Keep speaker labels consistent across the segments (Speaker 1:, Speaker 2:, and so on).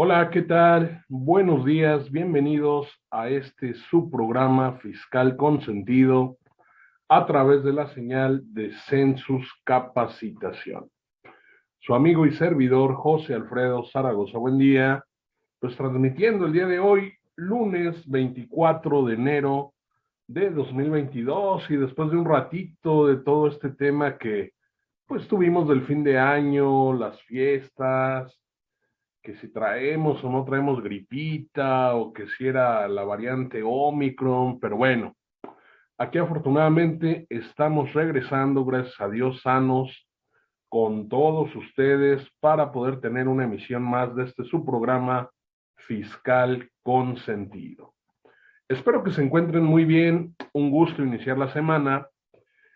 Speaker 1: Hola, ¿qué tal? Buenos días, bienvenidos a este subprograma fiscal consentido a través de la señal de Census Capacitación. Su amigo y servidor José Alfredo Zaragoza, buen día, pues transmitiendo el día de hoy, lunes 24 de enero de 2022 y después de un ratito de todo este tema que pues tuvimos del fin de año, las fiestas, que si traemos o no traemos gripita o que si era la variante Omicron, pero bueno, aquí afortunadamente estamos regresando, gracias a Dios, sanos con todos ustedes para poder tener una emisión más de este su programa fiscal con sentido. Espero que se encuentren muy bien, un gusto iniciar la semana.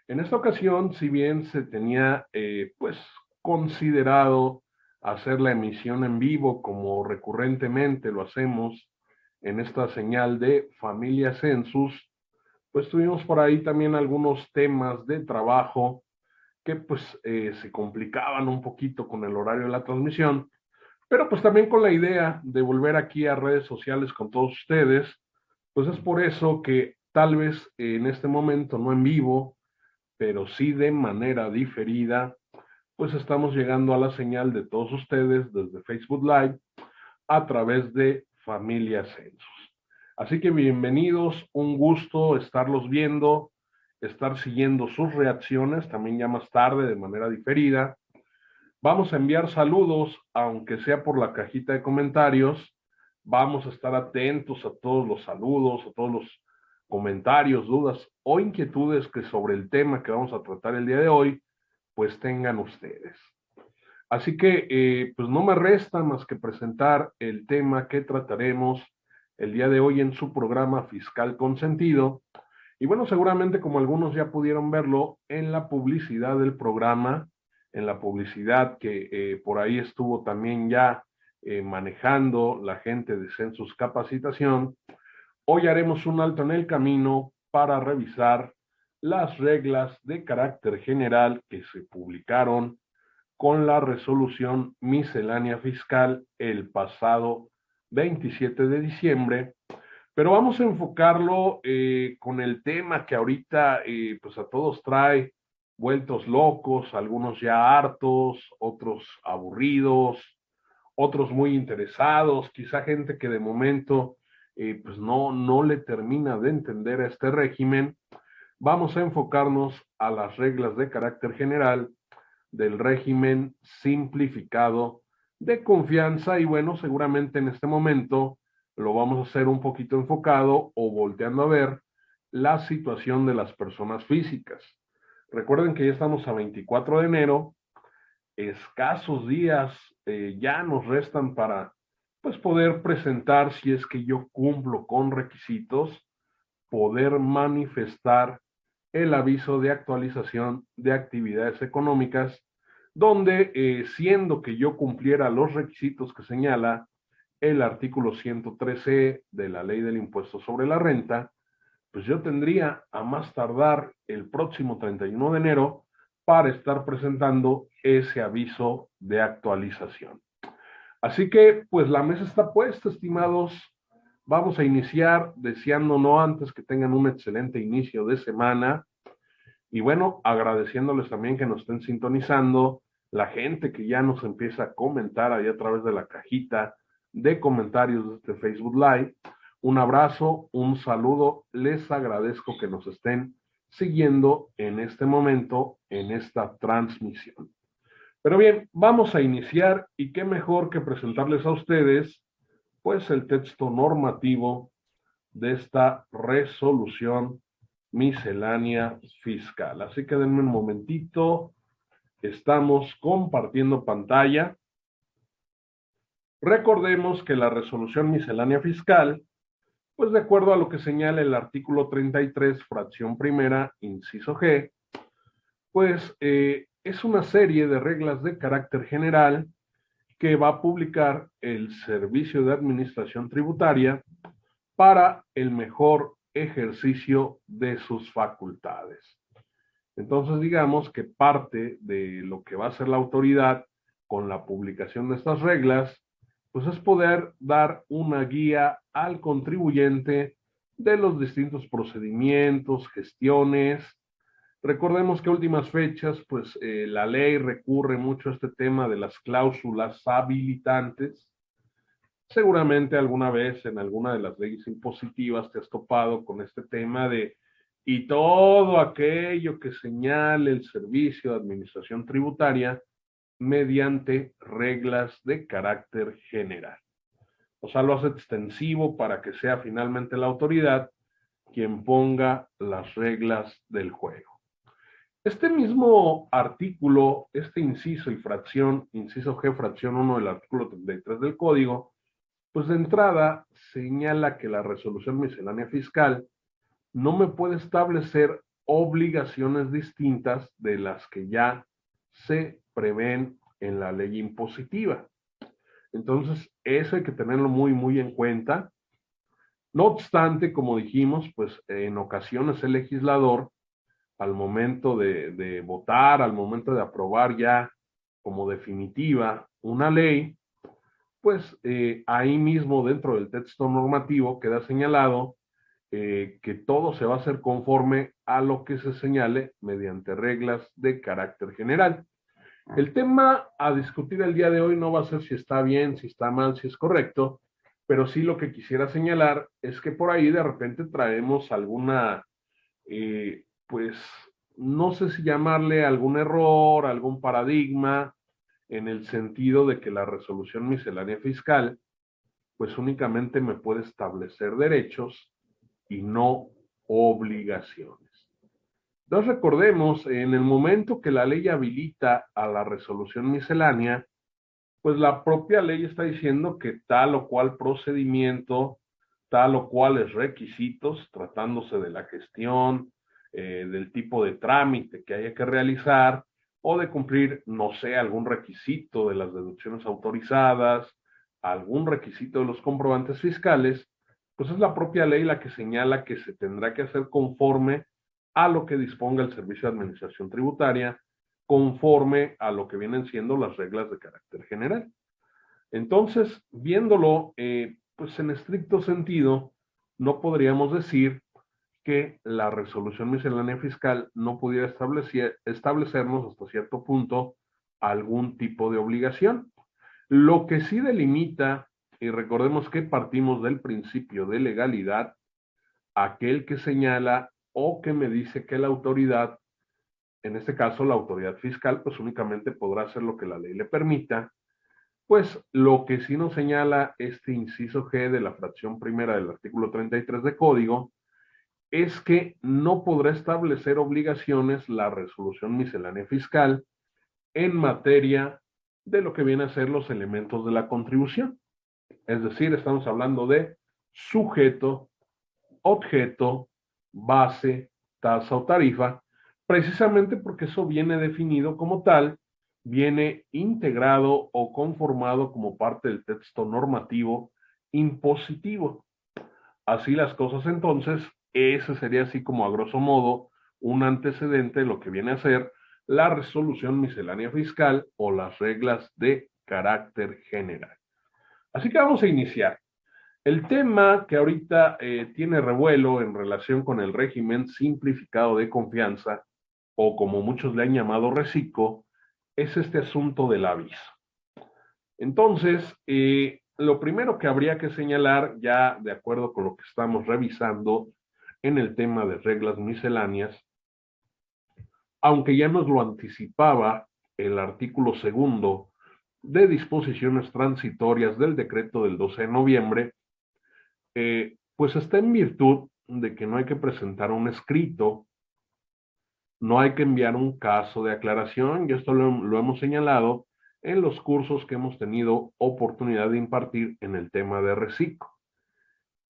Speaker 1: En esta ocasión, si bien se tenía eh, pues considerado hacer la emisión en vivo como recurrentemente lo hacemos en esta señal de Familia Census, pues tuvimos por ahí también algunos temas de trabajo que pues eh, se complicaban un poquito con el horario de la transmisión, pero pues también con la idea de volver aquí a redes sociales con todos ustedes, pues es por eso que tal vez en este momento no en vivo, pero sí de manera diferida, pues estamos llegando a la señal de todos ustedes desde Facebook Live a través de Familia Census. Así que bienvenidos, un gusto estarlos viendo, estar siguiendo sus reacciones, también ya más tarde de manera diferida. Vamos a enviar saludos, aunque sea por la cajita de comentarios. Vamos a estar atentos a todos los saludos, a todos los comentarios, dudas o inquietudes que sobre el tema que vamos a tratar el día de hoy pues tengan ustedes. Así que, eh, pues no me resta más que presentar el tema que trataremos el día de hoy en su programa Fiscal Consentido. Y bueno, seguramente como algunos ya pudieron verlo en la publicidad del programa, en la publicidad que eh, por ahí estuvo también ya eh, manejando la gente de Census Capacitación, hoy haremos un alto en el camino para revisar las reglas de carácter general que se publicaron con la resolución miscelánea fiscal el pasado 27 de diciembre, pero vamos a enfocarlo eh, con el tema que ahorita eh, pues a todos trae vueltos locos, algunos ya hartos, otros aburridos, otros muy interesados, quizá gente que de momento eh, pues no, no le termina de entender a este régimen, vamos a enfocarnos a las reglas de carácter general del régimen simplificado de confianza y bueno, seguramente en este momento lo vamos a hacer un poquito enfocado o volteando a ver la situación de las personas físicas. Recuerden que ya estamos a 24 de enero, escasos días eh, ya nos restan para pues poder presentar si es que yo cumplo con requisitos, poder manifestar el aviso de actualización de actividades económicas, donde eh, siendo que yo cumpliera los requisitos que señala el artículo 113 de la ley del impuesto sobre la renta, pues yo tendría a más tardar el próximo 31 de enero para estar presentando ese aviso de actualización. Así que, pues la mesa está puesta, estimados Vamos a iniciar deseando no antes que tengan un excelente inicio de semana. Y bueno, agradeciéndoles también que nos estén sintonizando, la gente que ya nos empieza a comentar ahí a través de la cajita de comentarios de este Facebook Live. Un abrazo, un saludo, les agradezco que nos estén siguiendo en este momento, en esta transmisión. Pero bien, vamos a iniciar y qué mejor que presentarles a ustedes pues el texto normativo de esta resolución miscelánea fiscal. Así que denme un momentito. Estamos compartiendo pantalla. Recordemos que la resolución miscelánea fiscal, pues de acuerdo a lo que señala el artículo 33, fracción primera, inciso G, pues eh, es una serie de reglas de carácter general que va a publicar el Servicio de Administración Tributaria para el mejor ejercicio de sus facultades. Entonces, digamos que parte de lo que va a hacer la autoridad con la publicación de estas reglas pues es poder dar una guía al contribuyente de los distintos procedimientos, gestiones. Recordemos que últimas fechas, pues eh, la ley recurre mucho a este tema de las cláusulas habilitantes. Seguramente alguna vez en alguna de las leyes impositivas te has topado con este tema de y todo aquello que señale el servicio de administración tributaria mediante reglas de carácter general. O sea, lo hace extensivo para que sea finalmente la autoridad quien ponga las reglas del juego. Este mismo artículo, este inciso y fracción, inciso G, fracción 1 del artículo 33 del código, pues de entrada señala que la resolución miscelánea fiscal no me puede establecer obligaciones distintas de las que ya se prevén en la ley impositiva. Entonces, eso hay que tenerlo muy, muy en cuenta. No obstante, como dijimos, pues en ocasiones el legislador, al momento de, votar, al momento de aprobar ya como definitiva una ley, pues eh, ahí mismo dentro del texto normativo queda señalado eh, que todo se va a hacer conforme a lo que se señale mediante reglas de carácter general. El tema a discutir el día de hoy no va a ser si está bien, si está mal, si es correcto, pero sí lo que quisiera señalar es que por ahí de repente traemos alguna, eh, pues, no sé si llamarle algún error, algún paradigma, en el sentido de que la resolución miscelánea fiscal, pues únicamente me puede establecer derechos y no obligaciones. Entonces recordemos, en el momento que la ley habilita a la resolución miscelánea, pues la propia ley está diciendo que tal o cual procedimiento, tal o cuales requisitos, tratándose de la gestión, eh, del tipo de trámite que haya que realizar, o de cumplir, no sé, algún requisito de las deducciones autorizadas, algún requisito de los comprobantes fiscales, pues es la propia ley la que señala que se tendrá que hacer conforme a lo que disponga el Servicio de Administración Tributaria conforme a lo que vienen siendo las reglas de carácter general. Entonces, viéndolo eh, pues en estricto sentido, no podríamos decir que la resolución miscelánea fiscal no pudiera establecer, establecernos hasta cierto punto algún tipo de obligación. Lo que sí delimita, y recordemos que partimos del principio de legalidad, aquel que señala o que me dice que la autoridad, en este caso la autoridad fiscal, pues únicamente podrá hacer lo que la ley le permita, pues lo que sí nos señala este inciso G de la fracción primera del artículo 33 de código, es que no podrá establecer obligaciones la resolución miscelánea fiscal en materia de lo que viene a ser los elementos de la contribución. Es decir, estamos hablando de sujeto, objeto, base, tasa o tarifa, precisamente porque eso viene definido como tal, viene integrado o conformado como parte del texto normativo impositivo. Así las cosas entonces, ese sería así como a grosso modo un antecedente de lo que viene a ser la resolución miscelánea fiscal o las reglas de carácter general. Así que vamos a iniciar. El tema que ahorita eh, tiene revuelo en relación con el régimen simplificado de confianza, o como muchos le han llamado reciclo, es este asunto del aviso. Entonces, eh, lo primero que habría que señalar, ya de acuerdo con lo que estamos revisando en el tema de reglas misceláneas, aunque ya nos lo anticipaba el artículo segundo de disposiciones transitorias del decreto del 12 de noviembre, eh, pues está en virtud de que no hay que presentar un escrito, no hay que enviar un caso de aclaración, y esto lo, lo hemos señalado en los cursos que hemos tenido oportunidad de impartir en el tema de reciclo.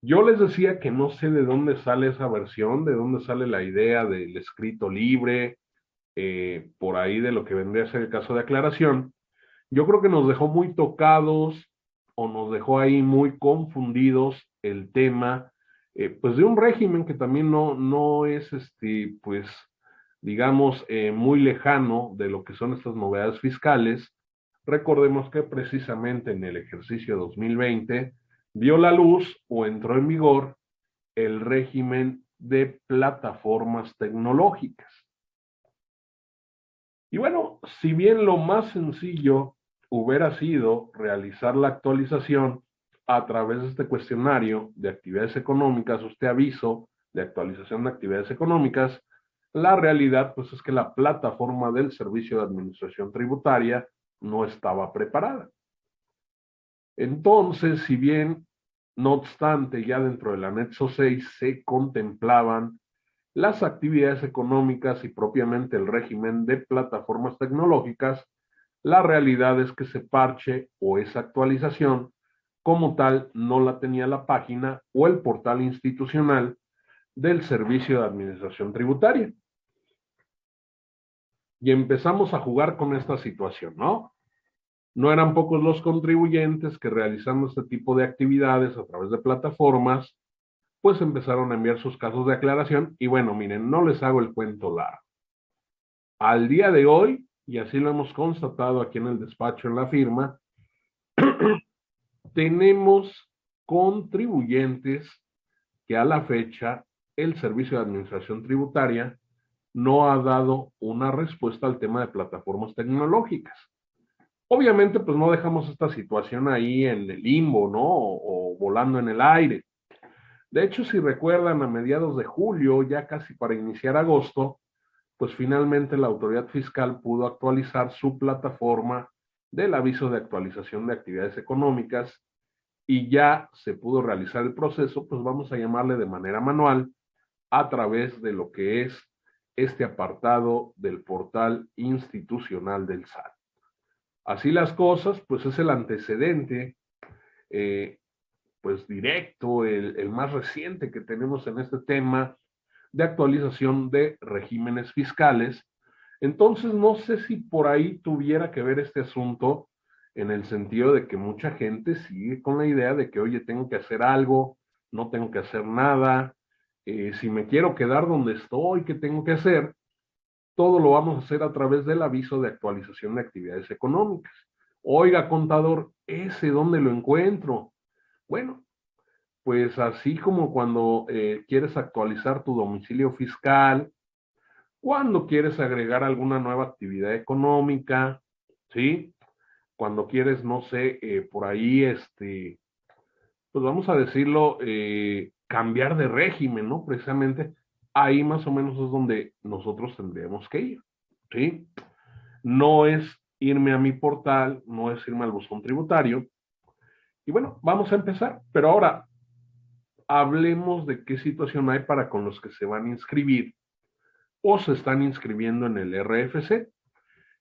Speaker 1: Yo les decía que no sé de dónde sale esa versión, de dónde sale la idea del escrito libre, eh, por ahí de lo que vendría a ser el caso de aclaración. Yo creo que nos dejó muy tocados o nos dejó ahí muy confundidos el tema, eh, pues de un régimen que también no, no es, este, pues, digamos, eh, muy lejano de lo que son estas novedades fiscales, Recordemos que precisamente en el ejercicio 2020 vio la luz o entró en vigor el régimen de plataformas tecnológicas. Y bueno, si bien lo más sencillo hubiera sido realizar la actualización a través de este cuestionario de actividades económicas, este aviso de actualización de actividades económicas, la realidad pues es que la plataforma del Servicio de Administración Tributaria no estaba preparada. Entonces, si bien, no obstante, ya dentro del anexo 6 se contemplaban las actividades económicas y propiamente el régimen de plataformas tecnológicas, la realidad es que ese parche o esa actualización como tal no la tenía la página o el portal institucional del Servicio de Administración Tributaria. Y empezamos a jugar con esta situación, ¿no? No eran pocos los contribuyentes que realizando este tipo de actividades a través de plataformas, pues empezaron a enviar sus casos de aclaración y bueno, miren, no les hago el cuento largo. Al día de hoy, y así lo hemos constatado aquí en el despacho en la firma, tenemos contribuyentes que a la fecha el Servicio de Administración Tributaria no ha dado una respuesta al tema de plataformas tecnológicas. Obviamente, pues no dejamos esta situación ahí en el limbo, ¿no? O, volando en el aire. De hecho, si recuerdan, a mediados de julio, ya casi para iniciar agosto, pues finalmente la autoridad fiscal pudo actualizar su plataforma del aviso de actualización de actividades económicas y ya se pudo realizar el proceso, pues vamos a llamarle de manera manual a través de lo que es este apartado del portal institucional del SAT. Así las cosas, pues es el antecedente, eh, pues directo, el, más reciente que tenemos en este tema de actualización de regímenes fiscales. Entonces, no sé si por ahí tuviera que ver este asunto en el sentido de que mucha gente sigue con la idea de que, oye, tengo que hacer algo, no tengo que hacer nada, eh, si me quiero quedar donde estoy, ¿qué tengo que hacer? Todo lo vamos a hacer a través del aviso de actualización de actividades económicas. Oiga, contador, ¿ese dónde lo encuentro? Bueno, pues así como cuando eh, quieres actualizar tu domicilio fiscal, cuando quieres agregar alguna nueva actividad económica, ¿sí? Cuando quieres, no sé, eh, por ahí, este, pues vamos a decirlo, eh, cambiar de régimen, ¿no? Precisamente ahí más o menos es donde nosotros tendríamos que ir, ¿sí? No es irme a mi portal, no es irme al buzón tributario. Y bueno, vamos a empezar, pero ahora hablemos de qué situación hay para con los que se van a inscribir o se están inscribiendo en el RFC.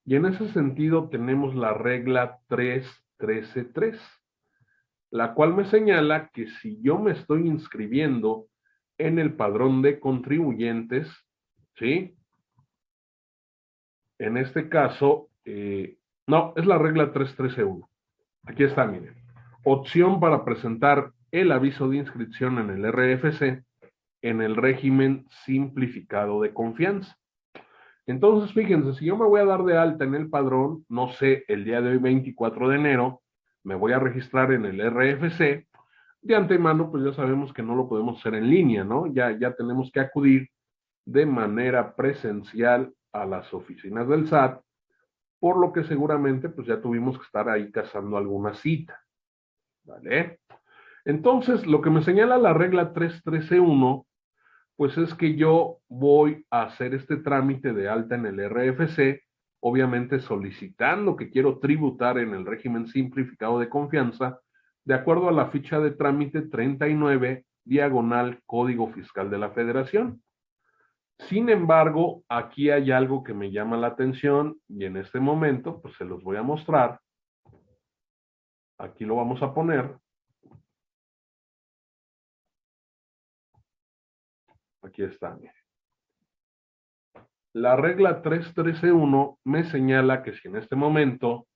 Speaker 1: Y en ese sentido tenemos la regla 3.13.3, la cual me señala que si yo me estoy inscribiendo en el padrón de contribuyentes, ¿sí? En este caso, eh, no, es la regla 3.13.1. Aquí está, miren. Opción para presentar el aviso de inscripción en el RFC en el régimen simplificado de confianza. Entonces, fíjense, si yo me voy a dar de alta en el padrón, no sé, el día de hoy, 24 de enero, me voy a registrar en el RFC, de antemano, pues ya sabemos que no lo podemos hacer en línea, ¿no? Ya, ya tenemos que acudir de manera presencial a las oficinas del SAT, por lo que seguramente pues ya tuvimos que estar ahí cazando alguna cita, ¿vale? Entonces, lo que me señala la regla 313.1, pues es que yo voy a hacer este trámite de alta en el RFC, obviamente solicitando que quiero tributar en el régimen simplificado de confianza, de acuerdo a la ficha de trámite 39, diagonal Código Fiscal de la Federación. Sin embargo, aquí hay algo que me llama la atención y en este momento, pues se los voy a mostrar. Aquí lo vamos a poner. Aquí está. La regla 313.1 me señala que si en este momento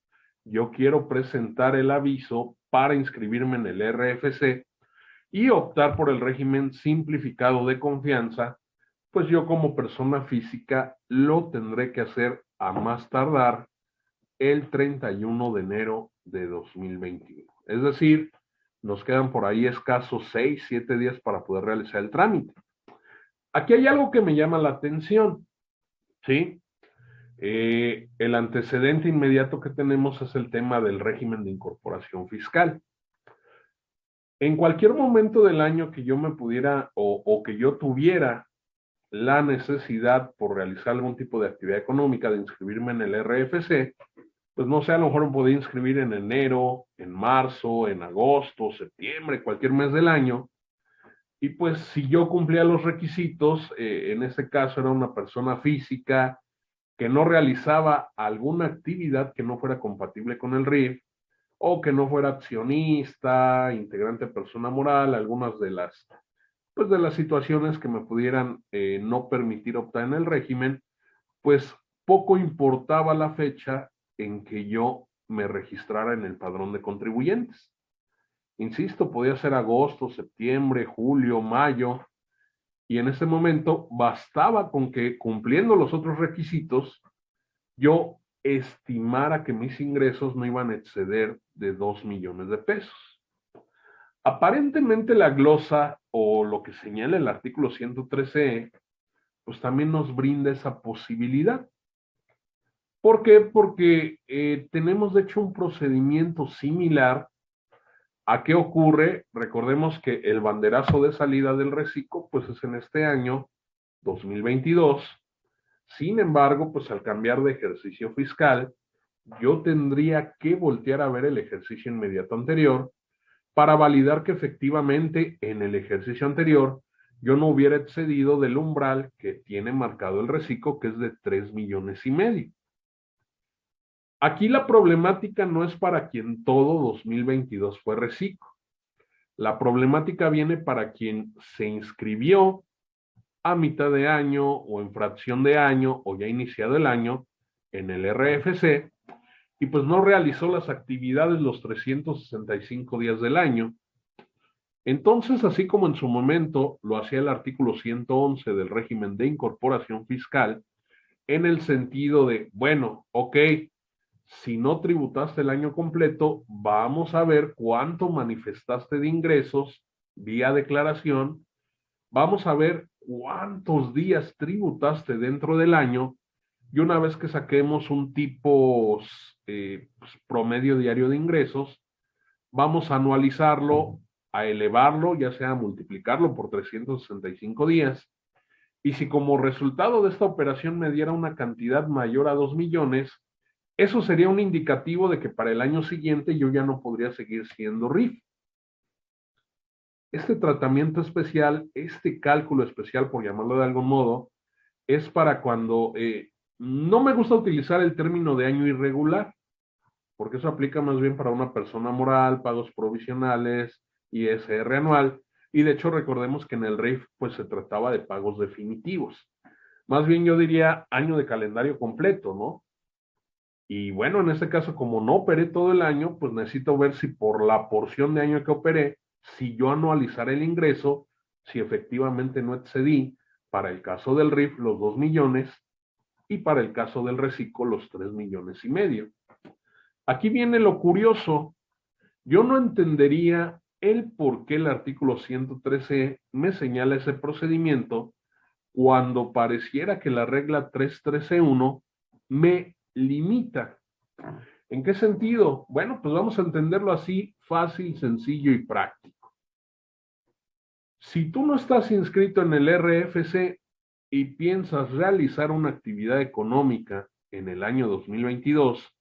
Speaker 1: yo quiero presentar el aviso para inscribirme en el RFC y optar por el régimen simplificado de confianza, pues yo como persona física lo tendré que hacer a más tardar el 31 de enero de 2021. Es decir, nos quedan por ahí escasos 6, 7 días para poder realizar el trámite. Aquí hay algo que me llama la atención, ¿sí? Eh, el antecedente inmediato que tenemos es el tema del régimen de incorporación fiscal. En cualquier momento del año que yo me pudiera o, que yo tuviera la necesidad por realizar algún tipo de actividad económica de inscribirme en el RFC, pues no sé, a lo mejor me podía inscribir en enero, en marzo, en agosto, septiembre, cualquier mes del año. Y pues si yo cumplía los requisitos, eh, en este caso era una persona física que no realizaba alguna actividad que no fuera compatible con el RIF, o que no fuera accionista, integrante persona moral, algunas de las, pues de las situaciones que me pudieran eh, no permitir optar en el régimen, pues poco importaba la fecha en que yo me registrara en el padrón de contribuyentes. Insisto, podía ser agosto, septiembre, julio, mayo, y en ese momento bastaba con que cumpliendo los otros requisitos, yo estimara que mis ingresos no iban a exceder de 2 millones de pesos. Aparentemente la glosa o lo que señala el artículo 113, pues también nos brinda esa posibilidad. ¿Por qué? Porque eh, tenemos de hecho un procedimiento similar a qué ocurre. Recordemos que el banderazo de salida del reciclo, pues es en este año 2022. Sin embargo, pues al cambiar de ejercicio fiscal, yo tendría que voltear a ver el ejercicio inmediato anterior para validar que efectivamente en el ejercicio anterior yo no hubiera excedido del umbral que tiene marcado el reciclo, que es de 3 millones y medio. Aquí la problemática no es para quien todo 2022 fue reciclo. La problemática viene para quien se inscribió a mitad de año o en fracción de año o ya iniciado el año en el RFC y pues no realizó las actividades los 365 días del año. Entonces, así como en su momento lo hacía el artículo 111 del régimen de incorporación fiscal, en el sentido de, bueno, ok, si no tributaste el año completo, vamos a ver cuánto manifestaste de ingresos vía declaración. Vamos a ver cuántos días tributaste dentro del año y una vez que saquemos un tipo eh, pues, promedio diario de ingresos, vamos a anualizarlo, a elevarlo, ya sea a multiplicarlo por 365 días. Y si como resultado de esta operación me diera una cantidad mayor a 2 millones, eso sería un indicativo de que para el año siguiente yo ya no podría seguir siendo RIF. Este tratamiento especial, este cálculo especial, por llamarlo de algún modo, es para cuando eh, no me gusta utilizar el término de año irregular, porque eso aplica más bien para una persona moral, pagos provisionales, ISR anual, y de hecho recordemos que en el RIF pues se trataba de pagos definitivos. Más bien yo diría año de calendario completo, ¿no? Y bueno, en este caso, como no operé todo el año, pues necesito ver si por la porción de año que operé, si yo anualizar el ingreso, si efectivamente no excedí, para el caso del RIF, los 2 millones, y para el caso del reciclo, los 3 millones y medio. Aquí viene lo curioso. Yo no entendería el por qué el artículo 113 me señala ese procedimiento cuando pareciera que la regla 313.1 me limita. ¿En qué sentido? Bueno, pues vamos a entenderlo así, fácil, sencillo y práctico. Si tú no estás inscrito en el RFC y piensas realizar una actividad económica en el año 2022,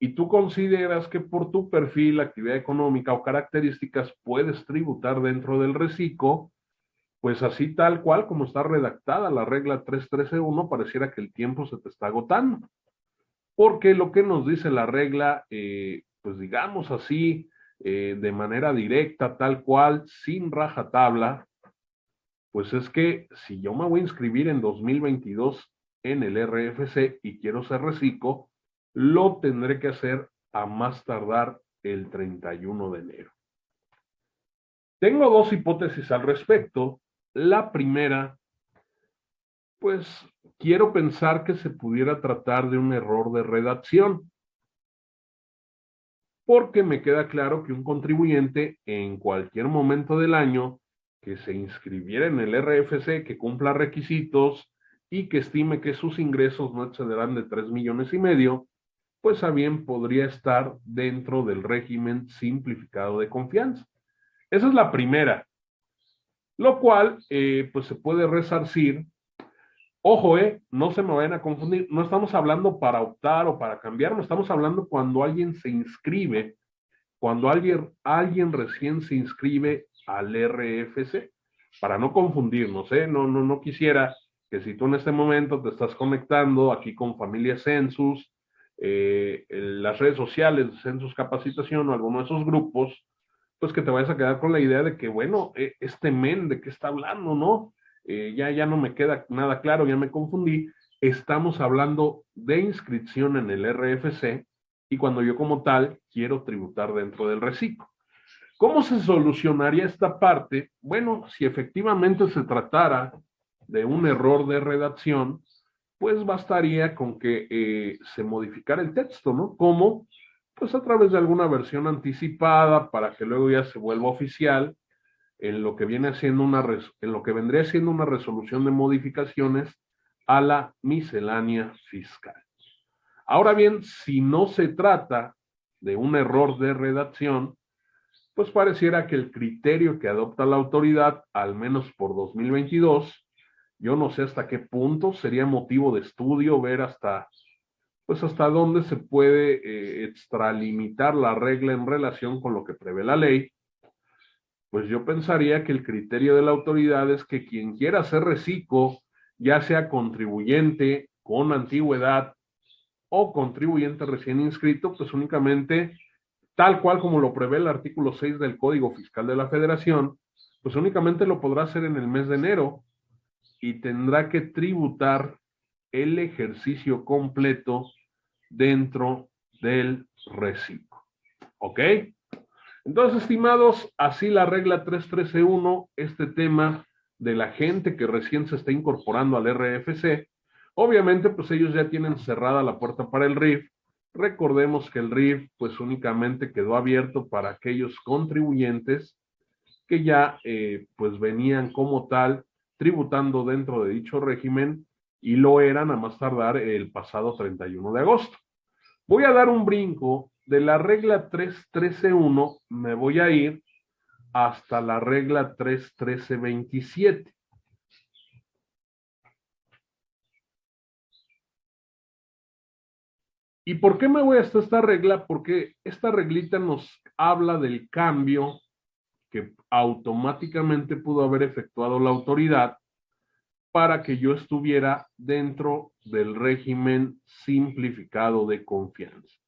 Speaker 1: y tú consideras que por tu perfil, actividad económica o características puedes tributar dentro del reciclo, pues así tal cual como está redactada la regla 313.1, pareciera que el tiempo se te está agotando porque lo que nos dice la regla, eh, pues digamos así, eh, de manera directa, tal cual, sin rajatabla, pues es que si yo me voy a inscribir en 2022 en el RFC y quiero ser reciclo, lo tendré que hacer a más tardar el 31 de enero. Tengo dos hipótesis al respecto. La primera, pues quiero pensar que se pudiera tratar de un error de redacción. porque me queda claro que un contribuyente en cualquier momento del año que se inscribiera en el RFC, que cumpla requisitos y que estime que sus ingresos no excederán de 3 millones y medio, pues a bien podría estar dentro del régimen simplificado de confianza. Esa es la primera, lo cual eh, pues se puede resarcir. Ojo, eh, no se me vayan a confundir, no estamos hablando para optar o para cambiar, no estamos hablando cuando alguien se inscribe, cuando alguien, alguien recién se inscribe al RFC, para no confundirnos, ¿eh? No, no, no quisiera que si tú en este momento te estás conectando aquí con Familia Census, eh, las redes sociales Census Capacitación o alguno de esos grupos, pues que te vayas a quedar con la idea de que, bueno, eh, este men, ¿de qué está hablando, no? Eh, ya, ya no me queda nada claro, ya me confundí. Estamos hablando de inscripción en el RFC y cuando yo como tal quiero tributar dentro del reciclo. ¿Cómo se solucionaría esta parte? Bueno, si efectivamente se tratara de un error de redacción, pues bastaría con que eh, se modificara el texto, ¿no? ¿Cómo? Pues a través de alguna versión anticipada para que luego ya se vuelva oficial en lo que viene una vendría siendo una resolución de modificaciones a la miscelánea fiscal. Ahora bien, si no se trata de un error de redacción, pues pareciera que el criterio que adopta la autoridad, al menos por 2022, yo no sé hasta qué punto sería motivo de estudio ver hasta, pues hasta dónde se puede eh, extralimitar la regla en relación con lo que prevé la ley. Pues yo pensaría que el criterio de la autoridad es que quien quiera ser reciclo, ya sea contribuyente con antigüedad o contribuyente recién inscrito, pues únicamente tal cual como lo prevé el artículo 6 del Código Fiscal de la Federación, pues únicamente lo podrá hacer en el mes de enero y tendrá que tributar el ejercicio completo dentro del reciclo. ¿Ok? Entonces, estimados, así la regla 313.1, este tema de la gente que recién se está incorporando al RFC, obviamente pues ellos ya tienen cerrada la puerta para el RIF Recordemos que el RIF pues únicamente quedó abierto para aquellos contribuyentes que ya eh, pues venían como tal tributando dentro de dicho régimen y lo eran a más tardar el pasado 31 de agosto. Voy a dar un brinco de la regla 313.1, me voy a ir hasta la regla 313.27. ¿Y por qué me voy hasta esta regla? Porque esta reglita nos habla del cambio que automáticamente pudo haber efectuado la autoridad para que yo estuviera dentro del régimen simplificado de confianza.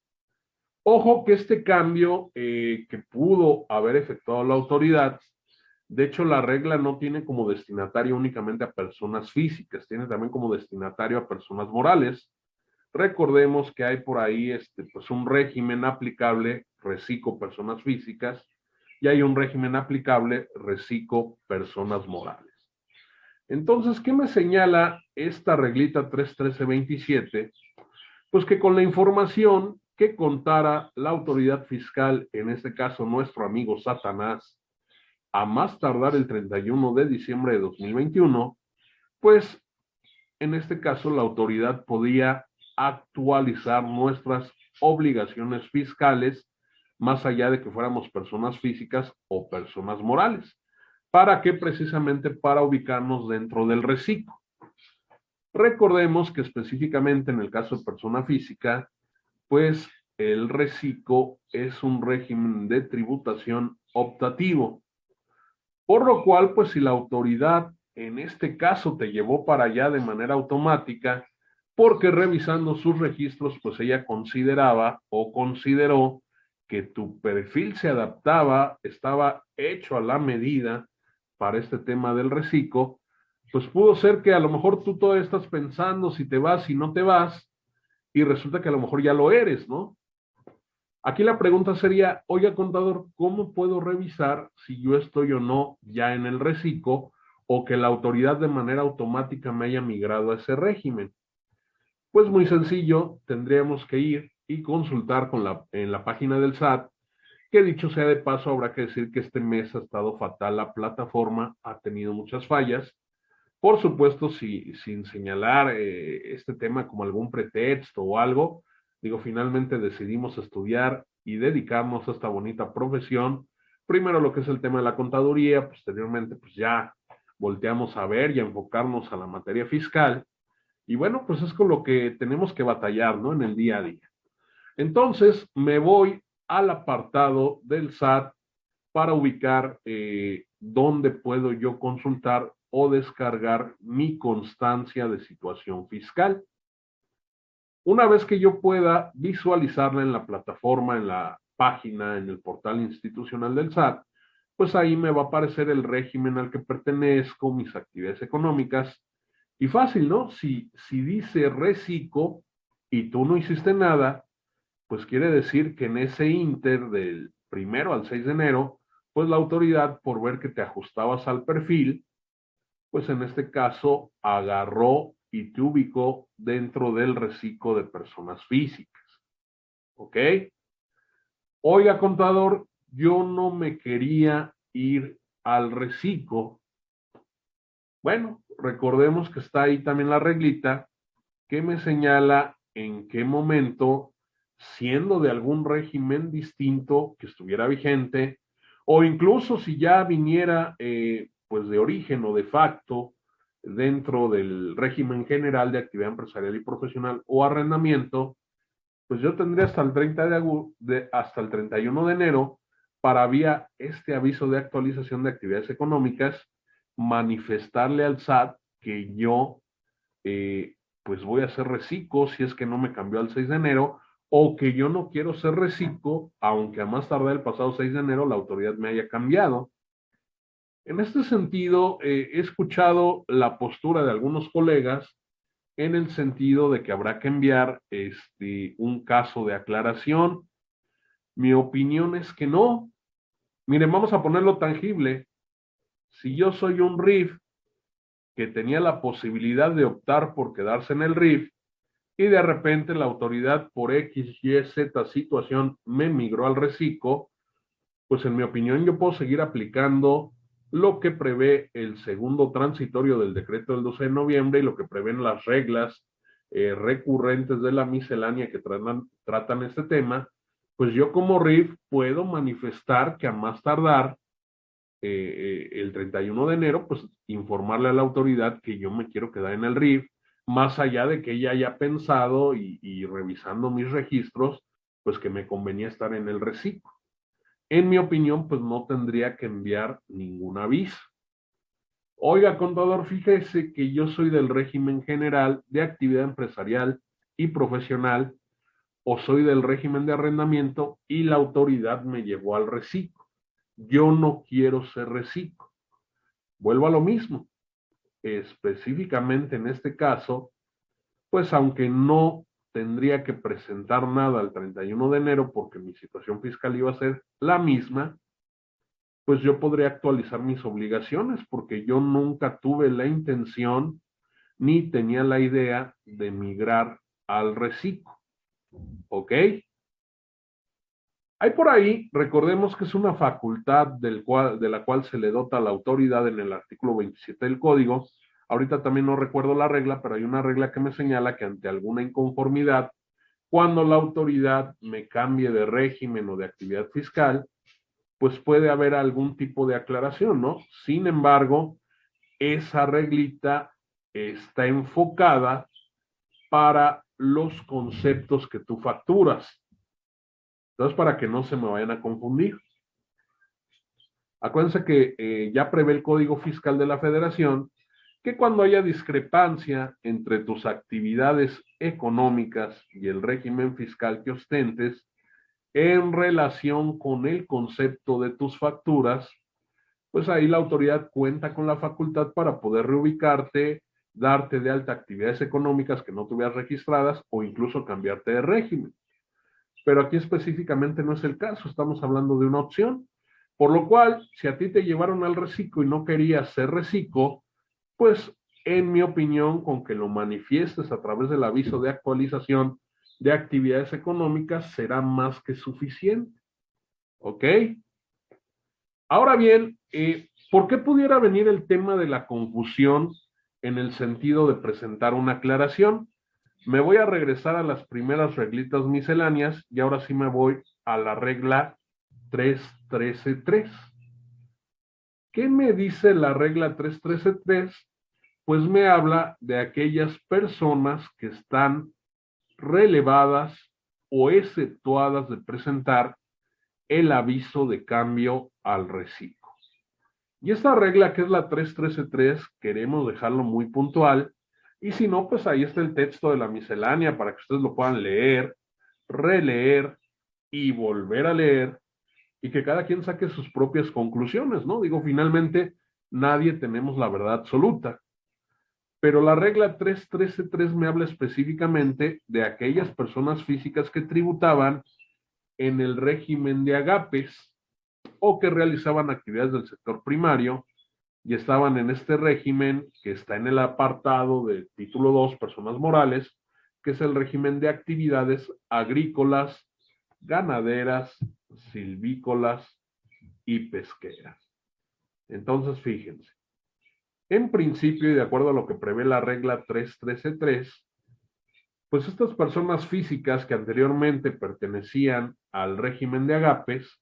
Speaker 1: Ojo que este cambio eh, que pudo haber efectuado la autoridad, de hecho la regla no tiene como destinatario únicamente a personas físicas, tiene también como destinatario a personas morales, Recordemos que hay por ahí este, pues un régimen aplicable, reciclo personas físicas, y hay un régimen aplicable, reciclo personas morales. Entonces, ¿qué me señala esta reglita 31327? Pues que con la información que contara la autoridad fiscal, en este caso nuestro amigo Satanás, a más tardar el 31 de diciembre de 2021, pues en este caso la autoridad podía actualizar nuestras obligaciones fiscales más allá de que fuéramos personas físicas o personas morales. ¿Para qué? Precisamente para ubicarnos dentro del reciclo. Recordemos que específicamente en el caso de persona física, pues el reciclo es un régimen de tributación optativo. Por lo cual, pues si la autoridad en este caso te llevó para allá de manera automática, porque revisando sus registros, pues ella consideraba o consideró que tu perfil se adaptaba, estaba hecho a la medida para este tema del reciclo, pues pudo ser que a lo mejor tú todavía estás pensando si te vas, si no te vas, y resulta que a lo mejor ya lo eres, ¿no? Aquí la pregunta sería, oye contador, ¿cómo puedo revisar si yo estoy o no ya en el reciclo o que la autoridad de manera automática me haya migrado a ese régimen? Pues muy sencillo, tendríamos que ir y consultar en la página del SAT, que dicho sea de paso, habrá que decir que este mes ha estado fatal la plataforma, ha tenido muchas fallas. Por supuesto, si, sin señalar eh, este tema como algún pretexto o algo, digo, finalmente decidimos estudiar y dedicarnos a esta bonita profesión. Primero lo que es el tema de la contaduría, posteriormente pues ya volteamos a ver y a enfocarnos a la materia fiscal. Y bueno, pues es con lo que tenemos que batallar, ¿no? En el día a día. Entonces, me voy al apartado del SAT para ubicar eh, dónde puedo yo consultar o descargar mi constancia de situación fiscal. Una vez que yo pueda visualizarla en la plataforma, en la página, en el portal institucional del SAT, pues ahí me va a aparecer el régimen al que pertenezco, mis actividades económicas. Y fácil, ¿no? Si, si dice reciclo y tú no hiciste nada, pues quiere decir que en ese inter del primero al 6 de enero, pues la autoridad, por ver que te ajustabas al perfil, pues en este caso agarró y te ubicó dentro del reciclo de personas físicas. ¿Ok? Oiga, contador, yo no me quería ir al reciclo. Bueno, recordemos que está ahí también la reglita que me señala en qué momento, siendo de algún régimen distinto que estuviera vigente, o incluso si ya viniera eh, pues de origen o de facto dentro del régimen general de actividad empresarial y profesional o arrendamiento, pues yo tendría hasta el 30 de, de hasta el 31 de enero para vía este aviso de actualización de actividades económicas manifestarle al SAT que yo eh, pues voy a ser reciclo si es que no me cambió al 6 de enero o que yo no quiero ser reciclo aunque a más tardar el pasado 6 de enero la autoridad me haya cambiado. En este sentido, eh, he escuchado la postura de algunos colegas en el sentido de que habrá que enviar este, un caso de aclaración. Mi opinión es que no. Miren, vamos a ponerlo tangible. Si yo soy un RIF que tenía la posibilidad de optar por quedarse en el RIF y de repente la autoridad por X, Y, Z situación me migró al reciclo, pues en mi opinión yo puedo seguir aplicando lo que prevé el segundo transitorio del decreto del 12 de noviembre y lo que prevén las reglas eh, recurrentes de la miscelánea que tratan, este tema, pues yo como RIF puedo manifestar que a más tardar eh, eh, el 31 de enero, pues informarle a la autoridad que yo me quiero quedar en el RIF, más allá de que ella haya pensado y, y revisando mis registros, pues que me convenía estar en el reciclo en mi opinión, pues no tendría que enviar ningún aviso. Oiga, contador, fíjese que yo soy del régimen general de actividad empresarial y profesional o soy del régimen de arrendamiento y la autoridad me llevó al reciclo. Yo no quiero ser reciclo. Vuelvo a lo mismo. Específicamente en este caso, pues aunque no tendría que presentar nada el 31 de enero porque mi situación fiscal iba a ser la misma, pues yo podría actualizar mis obligaciones porque yo nunca tuve la intención ni tenía la idea de migrar al reciclo. ¿Ok? Hay por ahí, recordemos que es una facultad del cual, de la cual se le dota la autoridad en el artículo 27 del código, Ahorita también no recuerdo la regla, pero hay una regla que me señala que ante alguna inconformidad, cuando la autoridad me cambie de régimen o de actividad fiscal, pues puede haber algún tipo de aclaración, ¿no? Sin embargo, esa reglita está enfocada para los conceptos que tú facturas. Entonces, para que no se me vayan a confundir. Acuérdense que eh, ya prevé el Código Fiscal de la Federación que cuando haya discrepancia entre tus actividades económicas y el régimen fiscal que ostentes en relación con el concepto de tus facturas, pues ahí la autoridad cuenta con la facultad para poder reubicarte, darte de alta actividades económicas que no tuvieras registradas o incluso cambiarte de régimen. Pero aquí específicamente no es el caso, estamos hablando de una opción. Por lo cual, si a ti te llevaron al reciclo y no querías ser reciclo, pues en mi opinión, con que lo manifiestes a través del aviso de actualización de actividades económicas será más que suficiente. ¿Ok? Ahora bien, eh, ¿por qué pudiera venir el tema de la confusión en el sentido de presentar una aclaración? Me voy a regresar a las primeras reglitas misceláneas y ahora sí me voy a la regla 313.3. ¿Qué me dice la regla 313.3? Pues me habla de aquellas personas que están relevadas o exceptuadas de presentar el aviso de cambio al reciclo. Y esta regla que es la 313.3 queremos dejarlo muy puntual y si no, pues ahí está el texto de la miscelánea para que ustedes lo puedan leer, releer y volver a leer y que cada quien saque sus propias conclusiones, ¿no? Digo, finalmente nadie tenemos la verdad absoluta. Pero la regla 313.3 me habla específicamente de aquellas personas físicas que tributaban en el régimen de agapes o que realizaban actividades del sector primario y estaban en este régimen que está en el apartado de título 2, personas morales, que es el régimen de actividades agrícolas, ganaderas, silvícolas y pesqueras. Entonces, fíjense, en principio, y de acuerdo a lo que prevé la regla 313.3, pues estas personas físicas que anteriormente pertenecían al régimen de agapes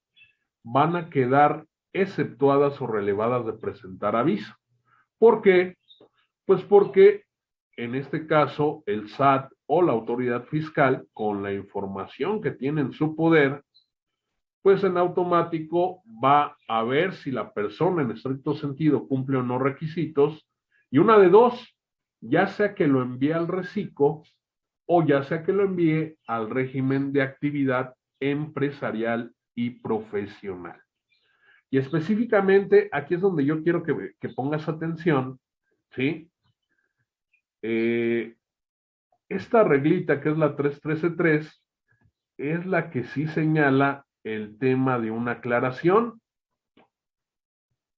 Speaker 1: van a quedar exceptuadas o relevadas de presentar aviso. ¿Por qué? Pues porque en este caso el SAT o la autoridad fiscal, con la información que tiene en su poder, pues en automático va a ver si la persona en estricto sentido cumple o no requisitos y una de dos, ya sea que lo envíe al reciclo o ya sea que lo envíe al régimen de actividad empresarial y profesional. Y específicamente aquí es donde yo quiero que, pongas atención, ¿sí? Eh, esta reglita que es la 313.3 es la que sí señala el tema de una aclaración.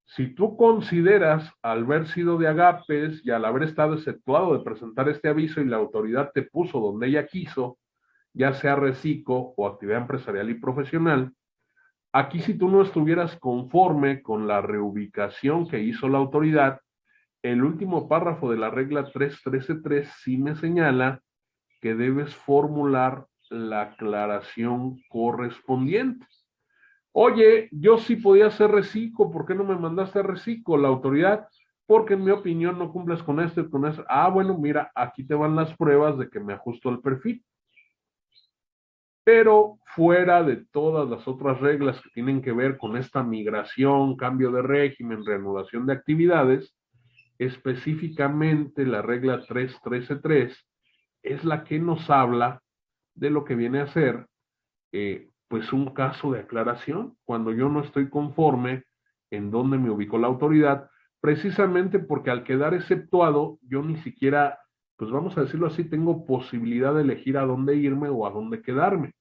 Speaker 1: Si tú consideras al haber sido de agapes y al haber estado exceptuado de presentar este aviso y la autoridad te puso donde ella quiso, ya sea reciclo o actividad empresarial y profesional, aquí si tú no estuvieras conforme con la reubicación que hizo la autoridad, el último párrafo de la regla 313.3 sí me señala que debes formular la aclaración correspondiente. Oye, yo sí podía hacer reciclo, ¿por qué no me mandaste a reciclo? La autoridad, porque en mi opinión no cumples con esto y con eso. Ah, bueno, mira, aquí te van las pruebas de que me ajusto el perfil. Pero fuera de todas las otras reglas que tienen que ver con esta migración, cambio de régimen, reanudación de actividades, específicamente la regla 3.13.3 es la que nos habla de lo que viene a ser eh, pues un caso de aclaración cuando yo no estoy conforme en dónde me ubicó la autoridad, precisamente porque al quedar exceptuado yo ni siquiera, pues vamos a decirlo así, tengo posibilidad de elegir a dónde irme o a dónde quedarme.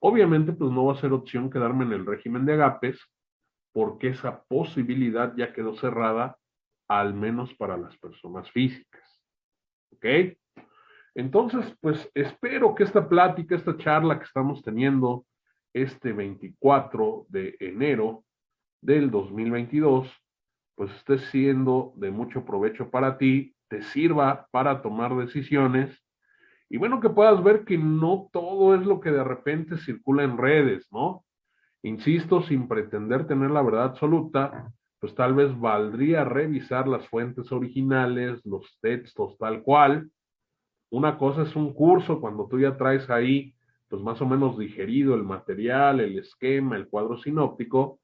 Speaker 1: Obviamente pues no va a ser opción quedarme en el régimen de agapes porque esa posibilidad ya quedó cerrada al menos para las personas físicas. ¿Ok? Entonces, pues espero que esta plática, esta charla que estamos teniendo este 24 de enero del 2022, pues esté siendo de mucho provecho para ti, te sirva para tomar decisiones y bueno, que puedas ver que no todo es lo que de repente circula en redes, ¿no? Insisto, sin pretender tener la verdad absoluta, pues tal vez valdría revisar las fuentes originales, los textos tal cual, una cosa es un curso cuando tú ya traes ahí, pues más o menos digerido el material, el esquema, el cuadro sinóptico.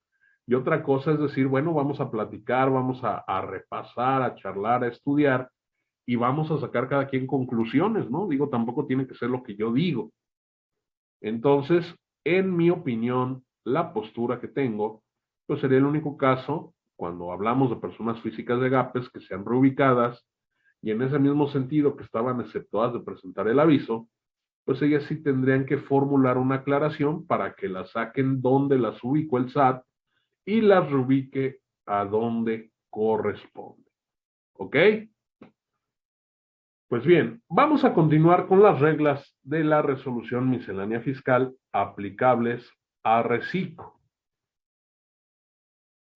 Speaker 1: Y otra cosa es decir, bueno, vamos a platicar, vamos a, repasar, a charlar, a estudiar y vamos a sacar cada quien conclusiones, ¿no? Digo, tampoco tiene que ser lo que yo digo. Entonces, en mi opinión, la postura que tengo, pues sería el único caso cuando hablamos de personas físicas de GAPES que sean reubicadas y en ese mismo sentido que estaban exceptuadas de presentar el aviso, pues ellas sí tendrían que formular una aclaración para que las saquen donde las ubicó el SAT y las reubique a donde corresponde. ¿Ok? Pues bien, vamos a continuar con las reglas de la resolución miscelánea fiscal aplicables a reciclo.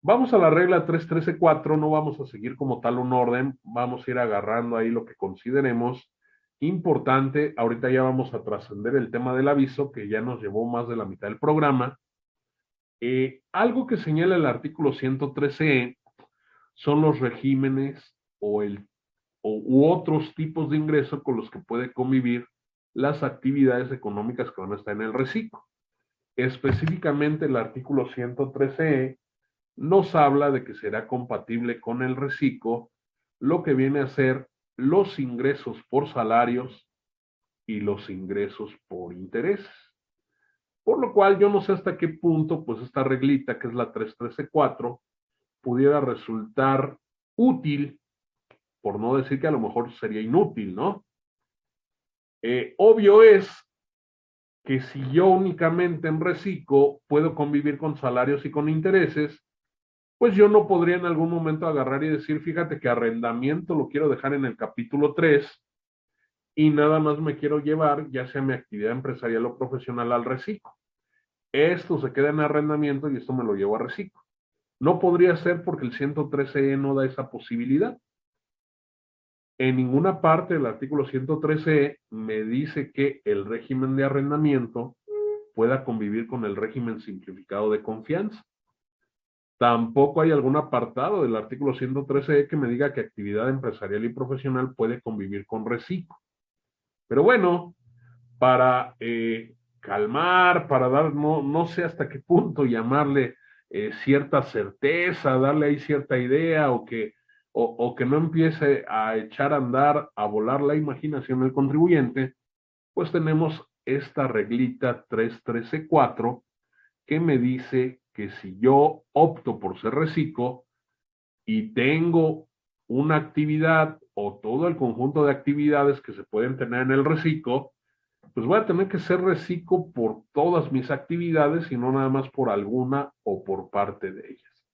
Speaker 1: Vamos a la regla 313.4, no vamos a seguir como tal un orden, vamos a ir agarrando ahí lo que consideremos importante. Ahorita ya vamos a trascender el tema del aviso, que ya nos llevó más de la mitad del programa. Eh, algo que señala el artículo 113e son los regímenes o el u otros tipos de ingresos con los que puede convivir las actividades económicas que van a estar en el reciclo. Específicamente el artículo 113e nos habla de que será compatible con el reciclo lo que viene a ser los ingresos por salarios y los ingresos por intereses. Por lo cual yo no sé hasta qué punto pues esta reglita que es la 313.4 pudiera resultar útil por no decir que a lo mejor sería inútil, ¿no? Eh, obvio es que si yo únicamente en reciclo puedo convivir con salarios y con intereses, pues yo no podría en algún momento agarrar y decir, fíjate que arrendamiento lo quiero dejar en el capítulo 3 y nada más me quiero llevar, ya sea mi actividad empresarial o profesional, al reciclo. Esto se queda en arrendamiento y esto me lo llevo a reciclo. No podría ser porque el 113E no da esa posibilidad. En ninguna parte del artículo 113 me dice que el régimen de arrendamiento pueda convivir con el régimen simplificado de confianza. Tampoco hay algún apartado del artículo 113 que me diga que actividad empresarial y profesional puede convivir con reciclo. Pero bueno, para eh, calmar, para dar, no, no sé hasta qué punto llamarle eh, cierta certeza, darle ahí cierta idea o que o, que no empiece a echar a andar, a volar la imaginación del contribuyente, pues tenemos esta reglita 313.4 que me dice que si yo opto por ser reciclo y tengo una actividad o todo el conjunto de actividades que se pueden tener en el reciclo, pues voy a tener que ser reciclo por todas mis actividades y no nada más por alguna o por parte de ellas.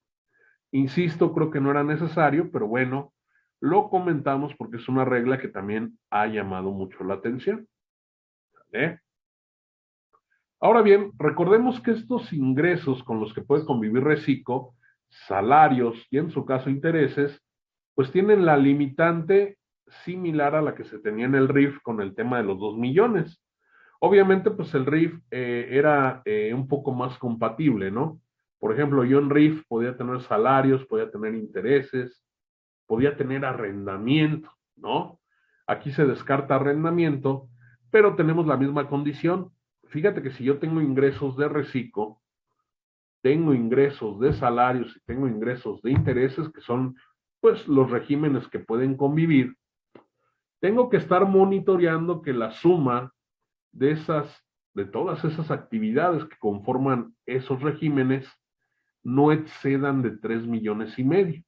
Speaker 1: Insisto, creo que no era necesario, pero bueno, lo comentamos porque es una regla que también ha llamado mucho la atención. Ahora bien, recordemos que estos ingresos con los que puede convivir Reciclo, salarios y en su caso intereses, pues tienen la limitante similar a la que se tenía en el RIF con el tema de los 2 millones. Obviamente, pues el RIF eh, era eh, un poco más compatible, ¿no? Por ejemplo, yo en RIF podía tener salarios, podía tener intereses, podía tener arrendamiento, ¿no? Aquí se descarta arrendamiento, pero tenemos la misma condición. Fíjate que si yo tengo ingresos de reciclo, tengo ingresos de salarios y tengo ingresos de intereses, que son pues los regímenes que pueden convivir, tengo que estar monitoreando que la suma de esas, de todas esas actividades que conforman esos regímenes, no excedan de 3 millones y medio.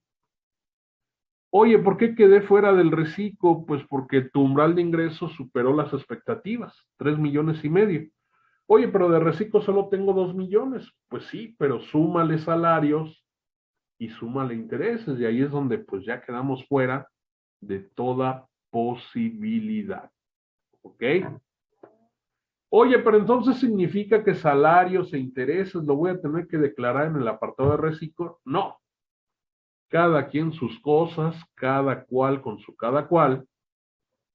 Speaker 1: Oye, ¿por qué quedé fuera del reciclo? Pues porque tu umbral de ingresos superó las expectativas, 3 millones y medio. Oye, pero de reciclo solo tengo 2 millones. Pues sí, pero súmale salarios y súmale intereses. Y ahí es donde pues ya quedamos fuera de toda posibilidad. ¿Ok? Oye, pero entonces significa que salarios e intereses lo voy a tener que declarar en el apartado de reciclo. No. Cada quien sus cosas, cada cual con su cada cual.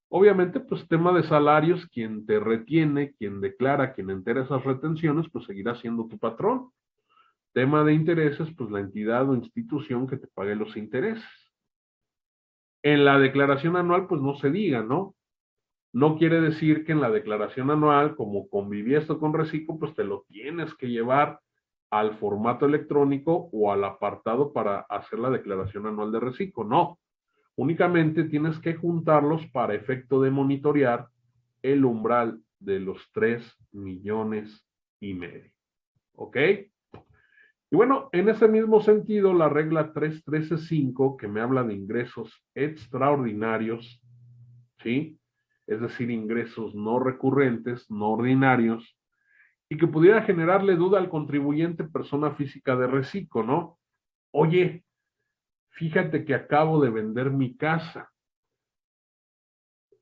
Speaker 1: Obviamente, pues tema de salarios, quien te retiene, quien declara, quien entera esas retenciones, pues seguirá siendo tu patrón. Tema de intereses, pues la entidad o institución que te pague los intereses. En la declaración anual, pues no se diga, ¿no? No quiere decir que en la declaración anual, como conviví esto con reciclo, pues te lo tienes que llevar al formato electrónico o al apartado para hacer la declaración anual de reciclo. No, únicamente tienes que juntarlos para efecto de monitorear el umbral de los 3 millones y medio. ¿Ok? Y bueno, en ese mismo sentido, la regla 3.13.5, que me habla de ingresos extraordinarios, ¿sí? es decir, ingresos no recurrentes, no ordinarios, y que pudiera generarle duda al contribuyente persona física de reciclo, ¿no? Oye, fíjate que acabo de vender mi casa.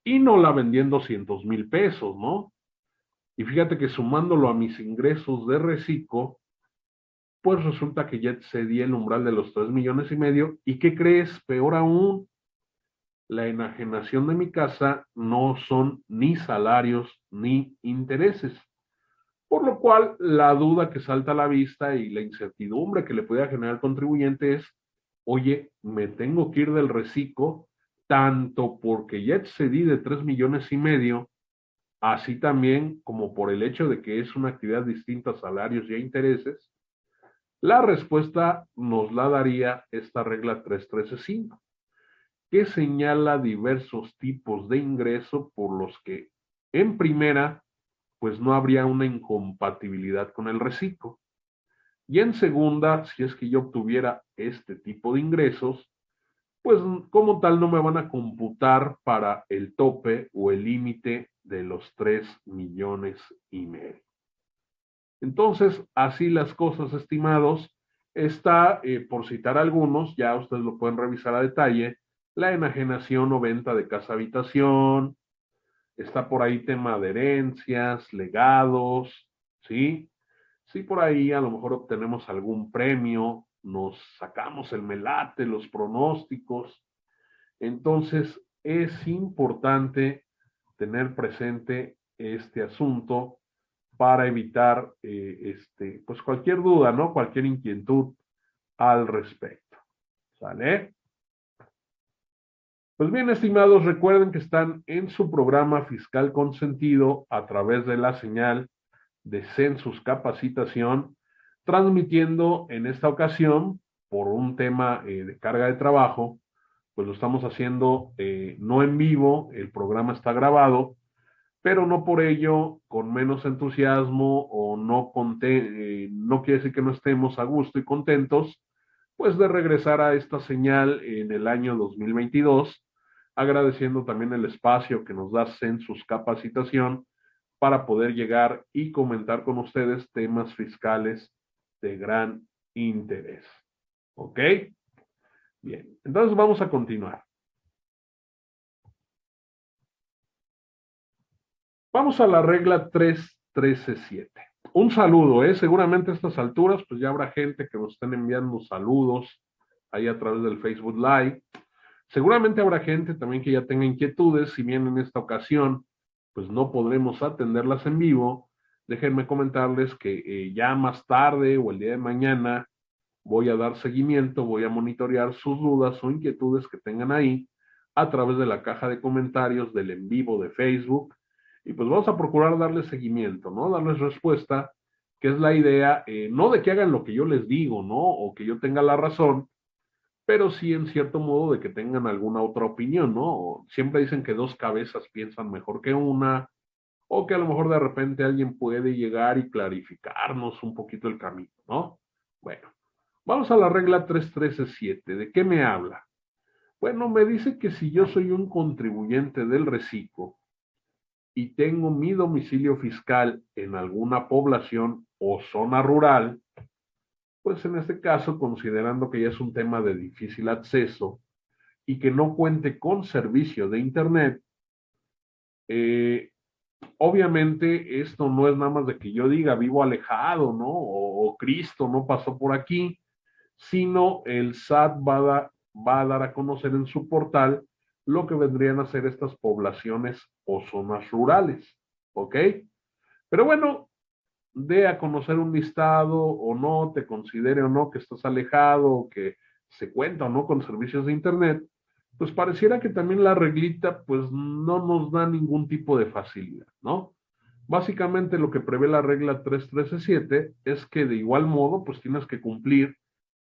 Speaker 1: y no la vendí en 200 mil pesos, ¿no? Y fíjate que sumándolo a mis ingresos de reciclo, pues resulta que ya excedí el umbral de los 3 millones y medio. ¿Y qué crees? Peor aún, la enajenación de mi casa no son ni salarios ni intereses. Por lo cual, la duda que salta a la vista y la incertidumbre que le puede generar al contribuyente es, oye, me tengo que ir del reciclo, tanto porque ya excedí de 3 millones y medio, así también como por el hecho de que es una actividad distinta a salarios y a intereses, la respuesta nos la daría esta regla 313.5, que señala diversos tipos de ingreso por los que, en primera, pues no habría una incompatibilidad con el reciclo. Y en segunda, si es que yo obtuviera este tipo de ingresos, pues como tal no me van a computar para el tope o el límite de los 3 millones y medio. Entonces, así las cosas, estimados, está, eh, por citar algunos, ya ustedes lo pueden revisar a detalle, la enajenación o venta de casa habitación, está por ahí tema de herencias, legados, ¿sí? Sí, por ahí a lo mejor obtenemos algún premio, nos sacamos el melate, los pronósticos. Entonces, es importante tener presente este asunto para evitar eh, este, pues cualquier duda, ¿no? Cualquier inquietud al respecto. ¿Sale? Pues bien, estimados, recuerden que están en su programa fiscal consentido a través de la señal de Census Capacitación, transmitiendo en esta ocasión por un tema eh, de carga de trabajo, pues lo estamos haciendo eh, no en vivo, el programa está grabado, pero no por ello con menos entusiasmo o no, eh, no quiere decir que no estemos a gusto y contentos, pues de regresar a esta señal en el año 2022 agradeciendo también el espacio que nos da Census Capacitación para poder llegar y comentar con ustedes temas fiscales de gran interés. ¿Ok? Bien, entonces vamos a continuar. Vamos a la regla 3.13.7. Un saludo, ¿eh? Seguramente a estas alturas, pues ya habrá gente que nos estén enviando saludos ahí a través del Facebook Live. Seguramente habrá gente también que ya tenga inquietudes, si bien en esta ocasión pues no podremos atenderlas en vivo, déjenme comentarles que eh, ya más tarde o el día de mañana voy a dar seguimiento, voy a monitorear sus dudas o inquietudes que tengan ahí a través de la caja de comentarios del en vivo de Facebook y pues vamos a procurar darles seguimiento, ¿no? Darles respuesta, que es la idea, eh, no de que hagan lo que yo les digo, ¿no? O que yo tenga la razón, pero sí en cierto modo de que tengan alguna otra opinión, ¿no? Siempre dicen que dos cabezas piensan mejor que una, o que a lo mejor de repente alguien puede llegar y clarificarnos un poquito el camino, ¿no? Bueno, vamos a la regla 313.7. ¿De qué me habla? Bueno, me dice que si yo soy un contribuyente del reciclo y tengo mi domicilio fiscal en alguna población o zona rural, pues en este caso, considerando que ya es un tema de difícil acceso y que no cuente con servicio de Internet, eh, obviamente esto no es nada más de que yo diga vivo alejado, ¿no? O, Cristo no pasó por aquí, sino el SAT va a, va a dar a conocer en su portal lo que vendrían a ser estas poblaciones o zonas rurales, ¿ok? Pero bueno, dé a conocer un listado o no, te considere o no que estás alejado que se cuenta o no con servicios de Internet, pues pareciera que también la reglita pues no nos da ningún tipo de facilidad, ¿no? Básicamente lo que prevé la regla 3.13.7 es que de igual modo pues tienes que cumplir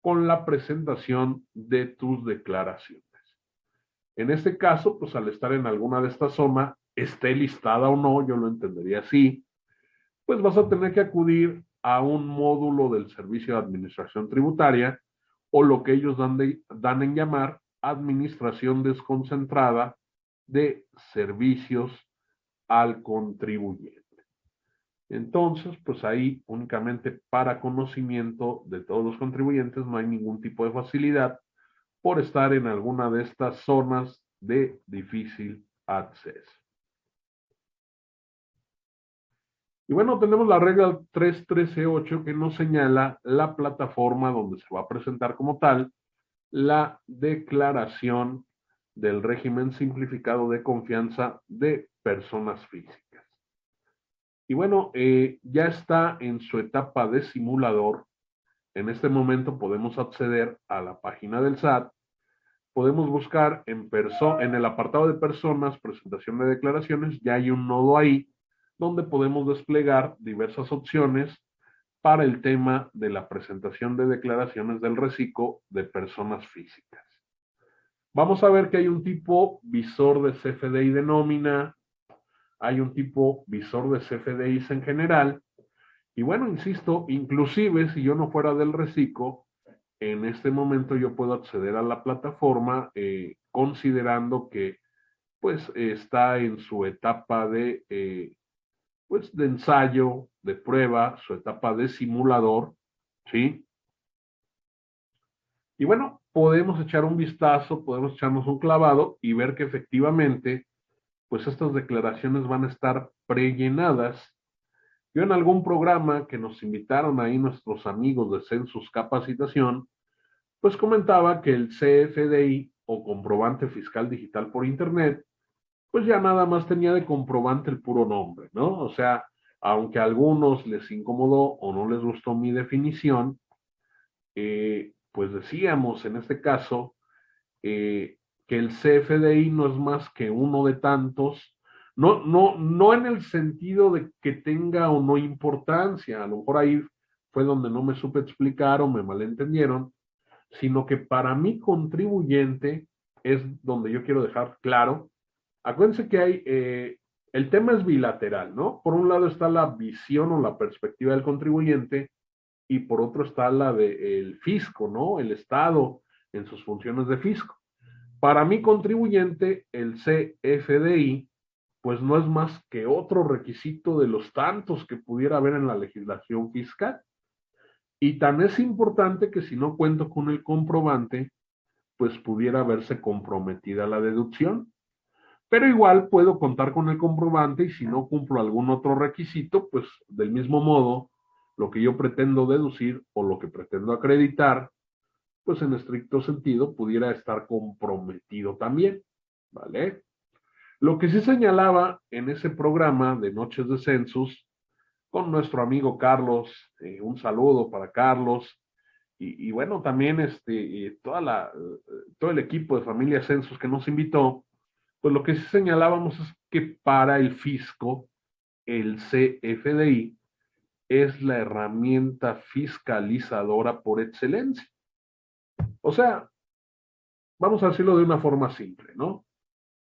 Speaker 1: con la presentación de tus declaraciones. En este caso, pues al estar en alguna de estas zonas, esté listada o no, yo lo entendería así, pues vas a tener que acudir a un módulo del Servicio de Administración Tributaria o lo que ellos dan, dan en llamar Administración Desconcentrada de Servicios al Contribuyente. Entonces, pues ahí únicamente para conocimiento de todos los contribuyentes no hay ningún tipo de facilidad por estar en alguna de estas zonas de difícil Access. Y bueno, tenemos la regla 3.13.8 que nos señala la plataforma donde se va a presentar como tal la declaración del régimen simplificado de confianza de personas físicas. Y bueno, eh, ya está en su etapa de simulador. En este momento podemos acceder a la página del SAT. Podemos buscar en, en el apartado de personas, presentación de declaraciones, ya hay un nodo ahí donde podemos desplegar diversas opciones para el tema de la presentación de declaraciones del reciclo de personas físicas. Vamos a ver que hay un tipo visor de CFDI de nómina, hay un tipo visor de CFDIs en general, y bueno, insisto, inclusive si yo no fuera del reciclo, en este momento yo puedo acceder a la plataforma eh, considerando que pues está en su etapa de eh, pues de ensayo, de prueba, su etapa de simulador, ¿sí? Y bueno, podemos echar un vistazo, podemos echarnos un clavado y ver que efectivamente, pues estas declaraciones van a estar prellenadas. Yo en algún programa que nos invitaron ahí nuestros amigos de Census Capacitación, pues comentaba que el CFDI o comprobante fiscal digital por Internet pues ya nada más tenía de comprobante el puro nombre, ¿no? O sea, aunque a algunos les incomodó o no les gustó mi definición, eh, pues decíamos en este caso eh, que el CFDI no es más que uno de tantos, no, no, no en el sentido de que tenga o no importancia, a lo mejor ahí fue donde no me supe explicar o me malentendieron, sino que para mi contribuyente es donde yo quiero dejar claro Acuérdense que hay, eh, el tema es bilateral, ¿no? Por un lado está la visión o la perspectiva del contribuyente y por otro está la del fisco, ¿no? El Estado en sus funciones de fisco. Para mi contribuyente, el CFDI, pues no es más que otro requisito de los tantos que pudiera haber en la legislación fiscal. Y tan es importante que si no cuento con el comprobante, pues pudiera verse comprometida la deducción. Pero igual puedo contar con el comprobante y si no cumplo algún otro requisito, pues del mismo modo, lo que yo pretendo deducir o lo que pretendo acreditar, pues en estricto sentido pudiera estar comprometido también, ¿vale? Lo que sí señalaba en ese programa de Noches de Census, con nuestro amigo Carlos, eh, un saludo para Carlos, y, bueno, también este, eh, toda la, eh, todo el equipo de Familia Census que nos invitó, pues lo que señalábamos es que para el fisco, el CFDI es la herramienta fiscalizadora por excelencia. O sea, vamos a decirlo de una forma simple, ¿no?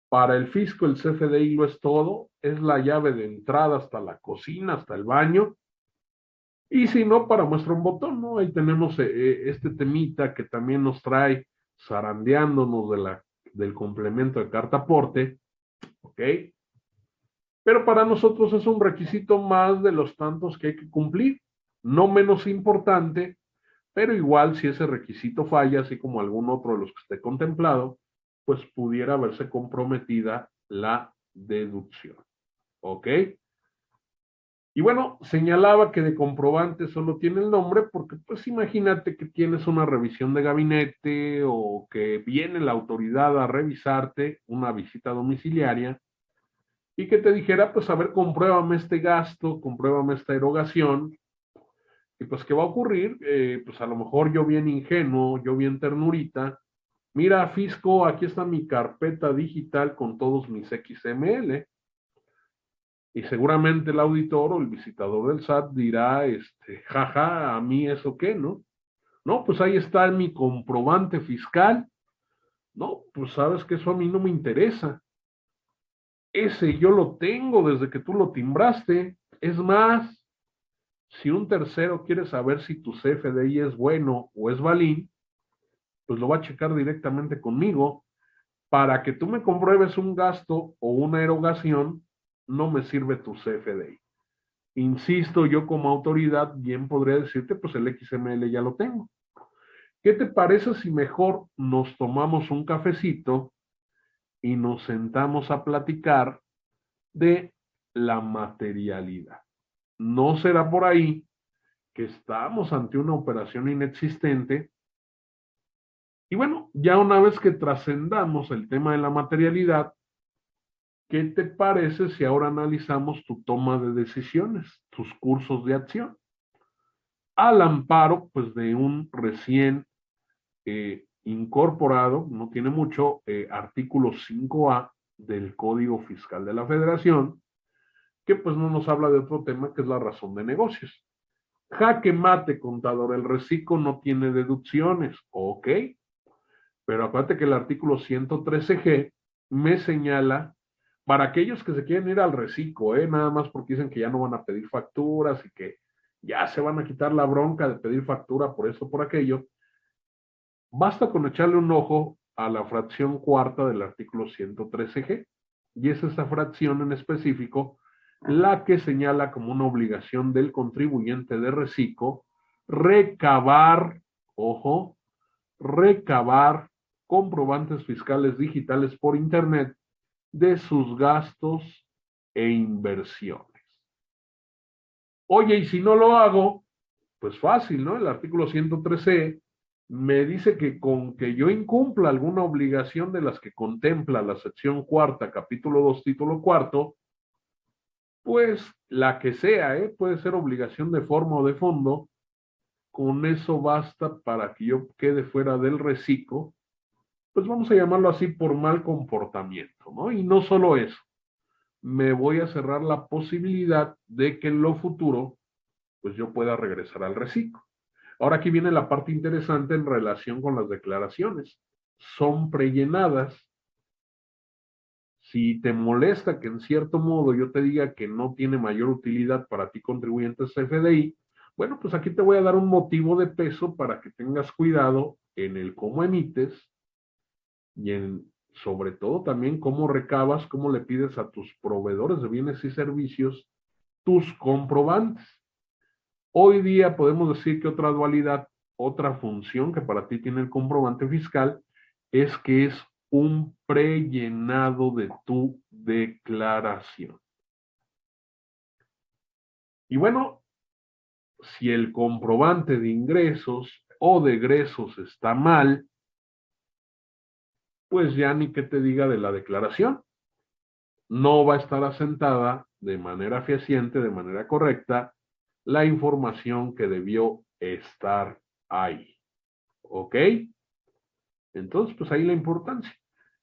Speaker 1: Para el fisco el CFDI lo es todo, es la llave de entrada hasta la cocina, hasta el baño. Y si no, para muestra un botón, ¿no? Ahí tenemos eh, eh, este temita que también nos trae zarandeándonos de la del complemento de carta aporte, ¿ok? Pero para nosotros es un requisito más de los tantos que hay que cumplir, no menos importante, pero igual si ese requisito falla, así como algún otro de los que esté contemplado, pues pudiera verse comprometida la deducción, ¿ok? Y bueno, señalaba que de comprobante solo tiene el nombre porque pues imagínate que tienes una revisión de gabinete o que viene la autoridad a revisarte una visita domiciliaria y que te dijera, pues a ver, compruébame este gasto, compruébame esta erogación. Y pues, ¿qué va a ocurrir? Eh, pues a lo mejor yo bien ingenuo, yo bien ternurita, mira, Fisco, aquí está mi carpeta digital con todos mis XML y seguramente el auditor o el visitador del SAT dirá, este, jaja, a mí eso qué, ¿no? No, pues ahí está mi comprobante fiscal. No, pues sabes que eso a mí no me interesa. Ese yo lo tengo desde que tú lo timbraste. Es más, si un tercero quiere saber si tu CFDI es bueno o es balín, pues lo va a checar directamente conmigo para que tú me compruebes un gasto o una erogación no me sirve tu CFDI. Insisto, yo como autoridad bien podría decirte, pues el XML ya lo tengo. ¿Qué te parece si mejor nos tomamos un cafecito y nos sentamos a platicar de la materialidad. No será por ahí que estamos ante una operación inexistente. Y bueno, ya una vez que trascendamos el tema de la materialidad, ¿qué te parece si ahora analizamos tu toma de decisiones, tus cursos de acción? Al amparo, pues, de un recién eh, incorporado, no tiene mucho, eh, artículo 5A del Código Fiscal de la Federación, que pues no nos habla de otro tema que es la razón de negocios. Jaque mate, contador, el reciclo no tiene deducciones, ok, pero acuérdate que el artículo 113G me señala para aquellos que se quieren ir al reciclo, ¿eh? nada más porque dicen que ya no van a pedir facturas y que ya se van a quitar la bronca de pedir factura por eso, por aquello, basta con echarle un ojo a la fracción cuarta del artículo 113G, y es esa fracción en específico la que señala como una obligación del contribuyente de reciclo recabar, ojo, recabar comprobantes fiscales digitales por Internet de sus gastos e inversiones. Oye, y si no lo hago, pues fácil, ¿no? El artículo 113 me dice que con que yo incumpla alguna obligación de las que contempla la sección cuarta, capítulo 2, título cuarto, pues la que sea, ¿eh? puede ser obligación de forma o de fondo, con eso basta para que yo quede fuera del reciclo, pues vamos a llamarlo así por mal comportamiento, ¿no? Y no solo eso, me voy a cerrar la posibilidad de que en lo futuro, pues yo pueda regresar al reciclo. Ahora aquí viene la parte interesante en relación con las declaraciones. Son prellenadas si te molesta que en cierto modo yo te diga que no tiene mayor utilidad para ti contribuyentes CFDI, bueno, pues aquí te voy a dar un motivo de peso para que tengas cuidado en el cómo emites y sobre todo también cómo recabas, cómo le pides a tus proveedores de bienes y servicios tus comprobantes. Hoy día podemos decir que otra dualidad, otra función que para ti tiene el comprobante fiscal es que es un prellenado de tu declaración. Y bueno, si el comprobante de ingresos o de egresos está mal, pues ya ni que te diga de la declaración. No va a estar asentada de manera fehaciente, de manera correcta, la información que debió estar ahí. ¿Ok? Entonces, pues ahí la importancia.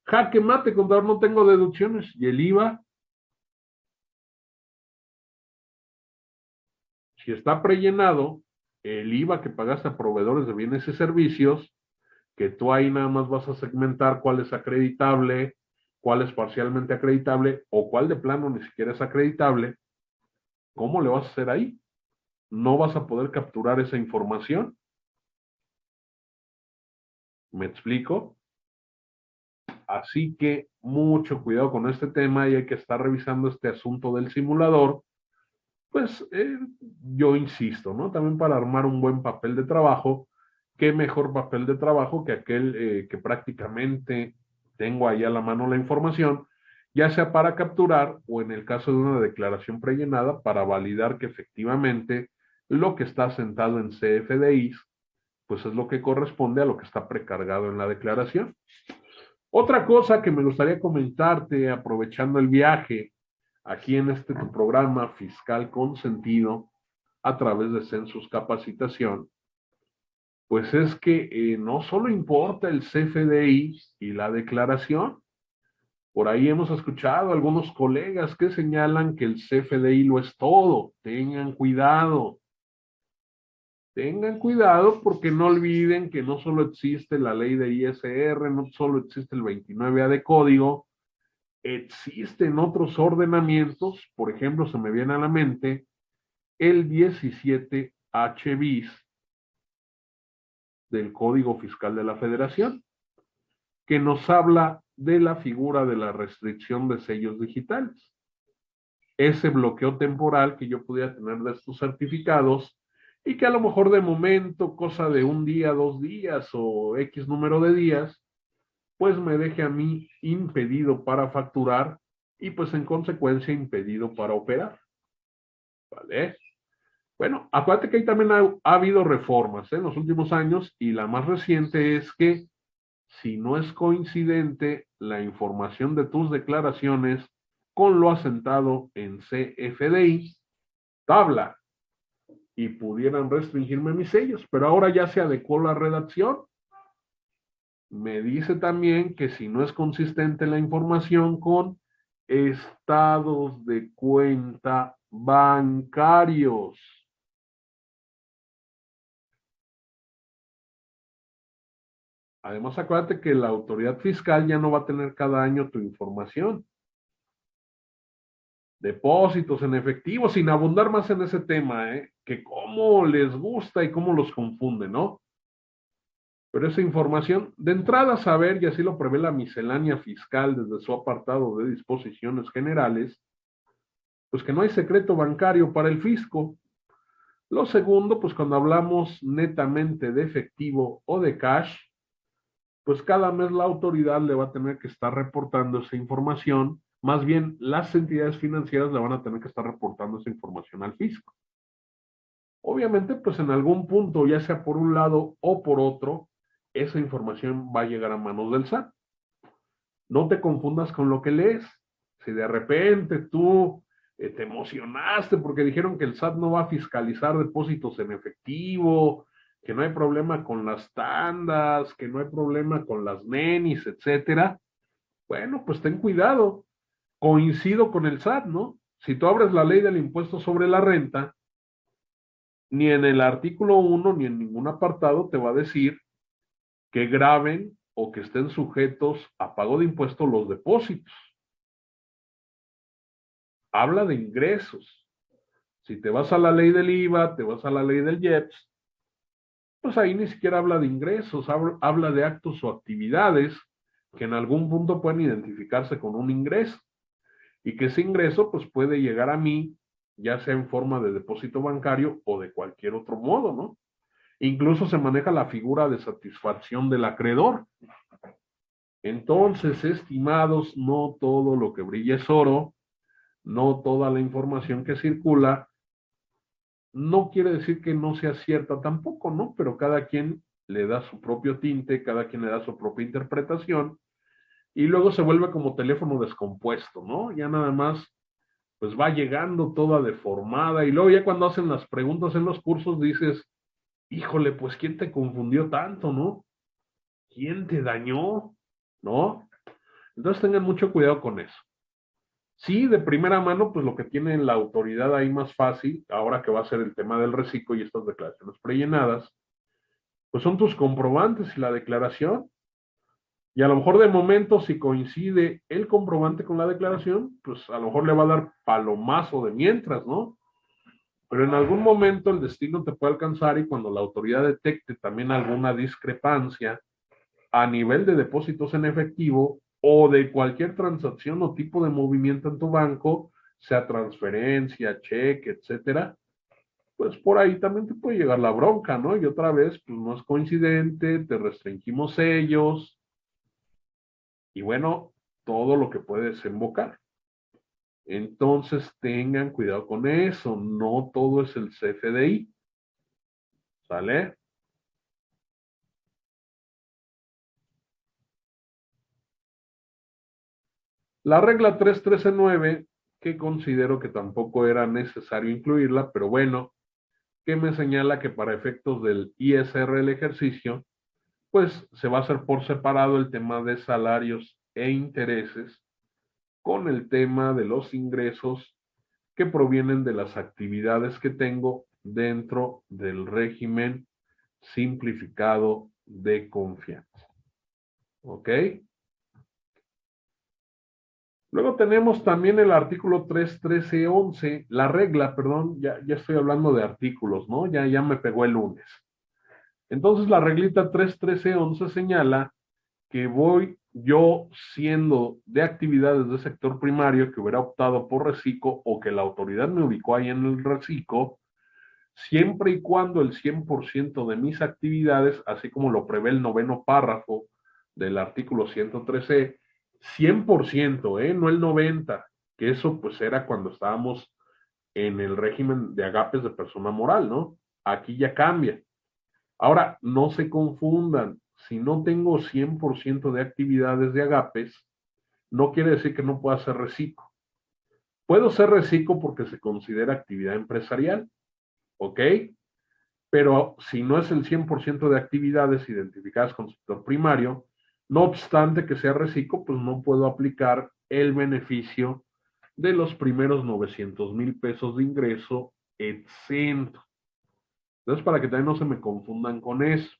Speaker 1: Jaque mate, contador, no tengo deducciones. ¿Y el IVA? Si está prellenado, el IVA que pagaste a proveedores de bienes y servicios, que tú ahí nada más vas a segmentar cuál es acreditable, cuál es parcialmente acreditable o cuál de plano ni siquiera es acreditable, ¿cómo le vas a hacer ahí? No vas a poder capturar esa información. ¿Me explico? Así que mucho cuidado con este tema y hay que estar revisando este asunto del simulador. Pues eh, yo insisto, ¿no? También para armar un buen papel de trabajo, qué mejor papel de trabajo que aquel eh, que prácticamente tengo ahí a la mano la información, ya sea para capturar o en el caso de una declaración prellenada para validar que efectivamente lo que está sentado en CFDIs, pues es lo que corresponde a lo que está precargado en la declaración. Otra cosa que me gustaría comentarte, aprovechando el viaje, aquí en este tu programa Fiscal con Sentido, a través de Census Capacitación, pues es que eh, no solo importa el CFDI y la declaración, por ahí hemos escuchado algunos colegas que señalan que el CFDI lo es todo, tengan cuidado, Tengan cuidado porque no olviden que no solo existe la ley de ISR, no solo existe el 29A de código, existen otros ordenamientos, por ejemplo, se me viene a la mente el 17H bis del Código Fiscal de la Federación, que nos habla de la figura de la restricción de sellos digitales. Ese bloqueo temporal que yo pudiera tener de estos certificados y que a lo mejor de momento, cosa de un día, dos días o X número de días, pues me deje a mí impedido para facturar y pues en consecuencia impedido para operar. ¿Vale? Bueno, acuérdate que ahí también ha, habido reformas ¿eh? en los últimos años y la más reciente es que si no es coincidente la información de tus declaraciones con lo asentado en CFDI, tabla, y pudieran restringirme mis sellos, pero ahora ya se adecuó la redacción. Me dice también que si no es consistente la información con estados de cuenta bancarios. Además, acuérdate que la autoridad fiscal ya no va a tener cada año tu información. Depósitos en efectivo, sin abundar más en ese tema, ¿eh? que cómo les gusta y cómo los confunde, ¿no? Pero esa información, de entrada saber, y así lo prevé la miscelánea fiscal desde su apartado de disposiciones generales, pues que no hay secreto bancario para el fisco. Lo segundo, pues cuando hablamos netamente de efectivo o de cash, pues cada mes la autoridad le va a tener que estar reportando esa información, más bien las entidades financieras le van a tener que estar reportando esa información al fisco. Obviamente, pues en algún punto, ya sea por un lado o por otro, esa información va a llegar a manos del SAT. No te confundas con lo que lees. Si de repente tú eh, te emocionaste porque dijeron que el SAT no va a fiscalizar depósitos en efectivo, que no hay problema con las tandas, que no hay problema con las nenis, etcétera, bueno, pues ten cuidado. Coincido con el SAT, ¿no? Si tú abres la ley del impuesto sobre la renta, ni en el artículo 1 ni en ningún apartado te va a decir que graben o que estén sujetos a pago de impuestos los depósitos. Habla de ingresos. Si te vas a la ley del IVA, te vas a la ley del IEPS, pues ahí ni siquiera habla de ingresos, habla de actos o actividades que en algún punto pueden identificarse con un ingreso y que ese ingreso pues puede llegar a mí ya sea en forma de depósito bancario o de cualquier otro modo, ¿no? Incluso se maneja la figura de satisfacción del acreedor. Entonces, estimados, no todo lo que brilla es oro, no toda la información que circula no quiere decir que no sea cierta tampoco, ¿no? Pero cada quien le da su propio tinte, cada quien le da su propia interpretación, y luego se vuelve como teléfono descompuesto, ¿no? Ya nada más, pues va llegando toda deformada, y luego ya cuando hacen las preguntas en los cursos dices, híjole, pues ¿quién te confundió tanto, no? ¿Quién te dañó? ¿No? Entonces tengan mucho cuidado con eso. Sí, de primera mano, pues lo que tiene la autoridad ahí más fácil, ahora que va a ser el tema del reciclo y estas declaraciones prellenadas, pues son tus comprobantes y la declaración. Y a lo mejor de momento, si coincide el comprobante con la declaración, pues a lo mejor le va a dar palomazo de mientras, ¿no? Pero en algún momento el destino te puede alcanzar y cuando la autoridad detecte también alguna discrepancia a nivel de depósitos en efectivo, o de cualquier transacción o tipo de movimiento en tu banco, sea transferencia, cheque, etcétera, pues por ahí también te puede llegar la bronca, ¿no? Y otra vez, pues no es coincidente, te restringimos ellos, y bueno, todo lo que puede desembocar. Entonces tengan cuidado con eso, no todo es el CFDI. ¿Sale? La regla 3.13.9, que considero que tampoco era necesario incluirla, pero bueno, que me señala que para efectos del ISR el ejercicio, pues se va a hacer por separado el tema de salarios e intereses con el tema de los ingresos que provienen de las actividades que tengo dentro del régimen simplificado de confianza. ¿Ok? Luego tenemos también el artículo 3.13.11, la regla, perdón, ya, ya estoy hablando de artículos, ¿no? Ya, ya me pegó el lunes. Entonces la reglita 3.13.11 señala que voy yo siendo de actividades de sector primario que hubiera optado por reciclo o que la autoridad me ubicó ahí en el reciclo, siempre y cuando el 100% de mis actividades, así como lo prevé el noveno párrafo del artículo 113, 100%, ¿eh? no el 90%, que eso pues era cuando estábamos en el régimen de agapes de persona moral, ¿no? Aquí ya cambia. Ahora, no se confundan, si no tengo 100% de actividades de agapes, no quiere decir que no pueda ser reciclo. Puedo ser reciclo porque se considera actividad empresarial, ¿ok? Pero si no es el 100% de actividades identificadas con sector primario, no obstante que sea reciclo, pues no puedo aplicar el beneficio de los primeros 900 mil pesos de ingreso exento. Entonces, para que también no se me confundan con eso.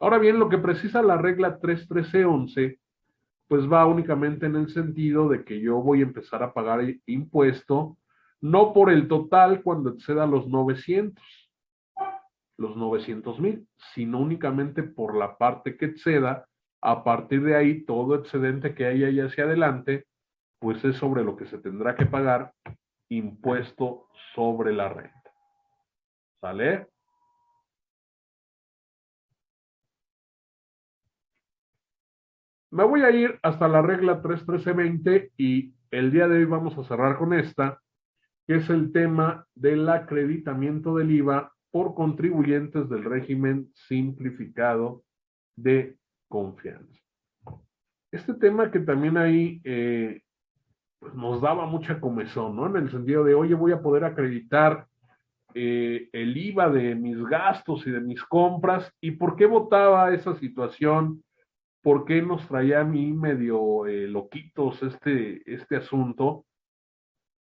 Speaker 1: Ahora bien, lo que precisa la regla 31311, pues va únicamente en el sentido de que yo voy a empezar a pagar impuesto, no por el total cuando exceda los 900, los 900 mil, sino únicamente por la parte que exceda. A partir de ahí, todo excedente que haya ahí hacia adelante, pues es sobre lo que se tendrá que pagar impuesto sobre la renta. ¿Sale? Me voy a ir hasta la regla 31320 y el día de hoy vamos a cerrar con esta, que es el tema del acreditamiento del IVA por contribuyentes del régimen simplificado de confianza. Este tema que también ahí eh, pues nos daba mucha comezón, ¿no? En el sentido de, oye, voy a poder acreditar eh, el IVA de mis gastos y de mis compras. ¿Y por qué votaba esa situación? ¿Por qué nos traía a mí medio eh, loquitos este, este asunto?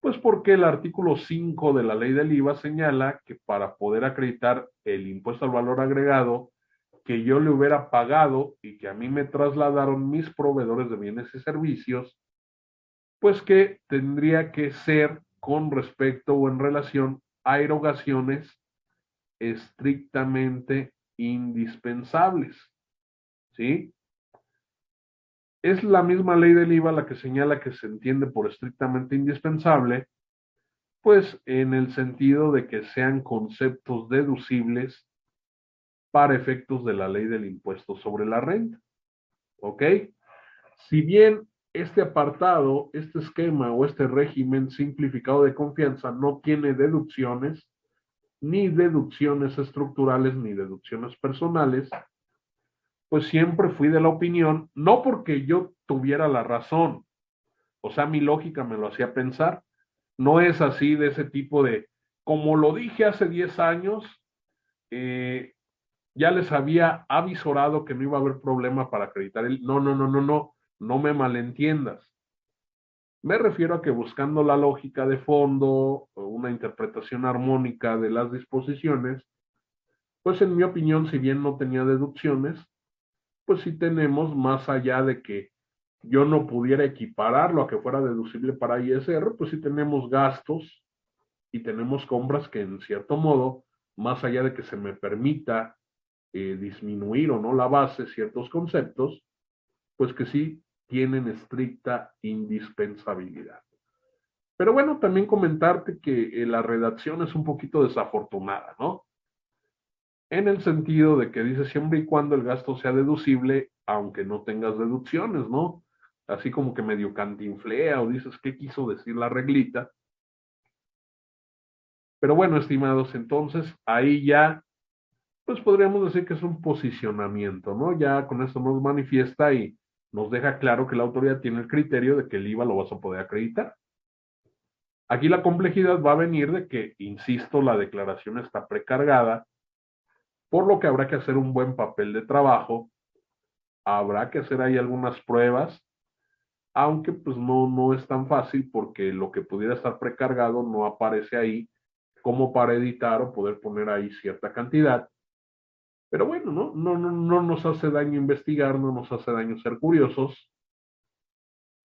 Speaker 1: Pues porque el artículo 5 de la ley del IVA señala que para poder acreditar el impuesto al valor agregado que yo le hubiera pagado y que a mí me trasladaron mis proveedores de bienes y servicios, pues que tendría que ser con respecto o en relación a erogaciones estrictamente indispensables. ¿Sí? Es la misma ley del IVA la que señala que se entiende por estrictamente indispensable, pues en el sentido de que sean conceptos deducibles para efectos de la ley del impuesto sobre la renta. ¿Ok? Si bien este apartado, este esquema o este régimen simplificado de confianza no tiene deducciones, ni deducciones estructurales, ni deducciones personales, pues siempre fui de la opinión, no porque yo tuviera la razón, o sea, mi lógica me lo hacía pensar, no es así de ese tipo de, como lo dije hace 10 años, eh, ya les había avisorado que no iba a haber problema para acreditar el, no, no, no, no, no, no me malentiendas. Me refiero a que buscando la lógica de fondo, una interpretación armónica de las disposiciones, pues en mi opinión, si bien no tenía deducciones, pues sí tenemos más allá de que yo no pudiera equipararlo a que fuera deducible para ISR, pues sí tenemos gastos y tenemos compras que en cierto modo, más allá de que se me permita eh, disminuir o no la base ciertos conceptos, pues que sí tienen estricta indispensabilidad. Pero bueno, también comentarte que eh, la redacción es un poquito desafortunada, ¿no? En el sentido de que dice siempre y cuando el gasto sea deducible, aunque no tengas deducciones, ¿no? Así como que medio cantinflea o dices, ¿qué quiso decir la reglita? Pero bueno, estimados, entonces ahí ya, pues podríamos decir que es un posicionamiento, ¿no? Ya con esto nos manifiesta y nos deja claro que la autoridad tiene el criterio de que el IVA lo vas a poder acreditar. Aquí la complejidad va a venir de que, insisto, la declaración está precargada, por lo que habrá que hacer un buen papel de trabajo, habrá que hacer ahí algunas pruebas, aunque pues no, no es tan fácil porque lo que pudiera estar precargado no aparece ahí como para editar o poder poner ahí cierta cantidad. Pero bueno, ¿no? No, no, no nos hace daño investigar, no nos hace daño ser curiosos.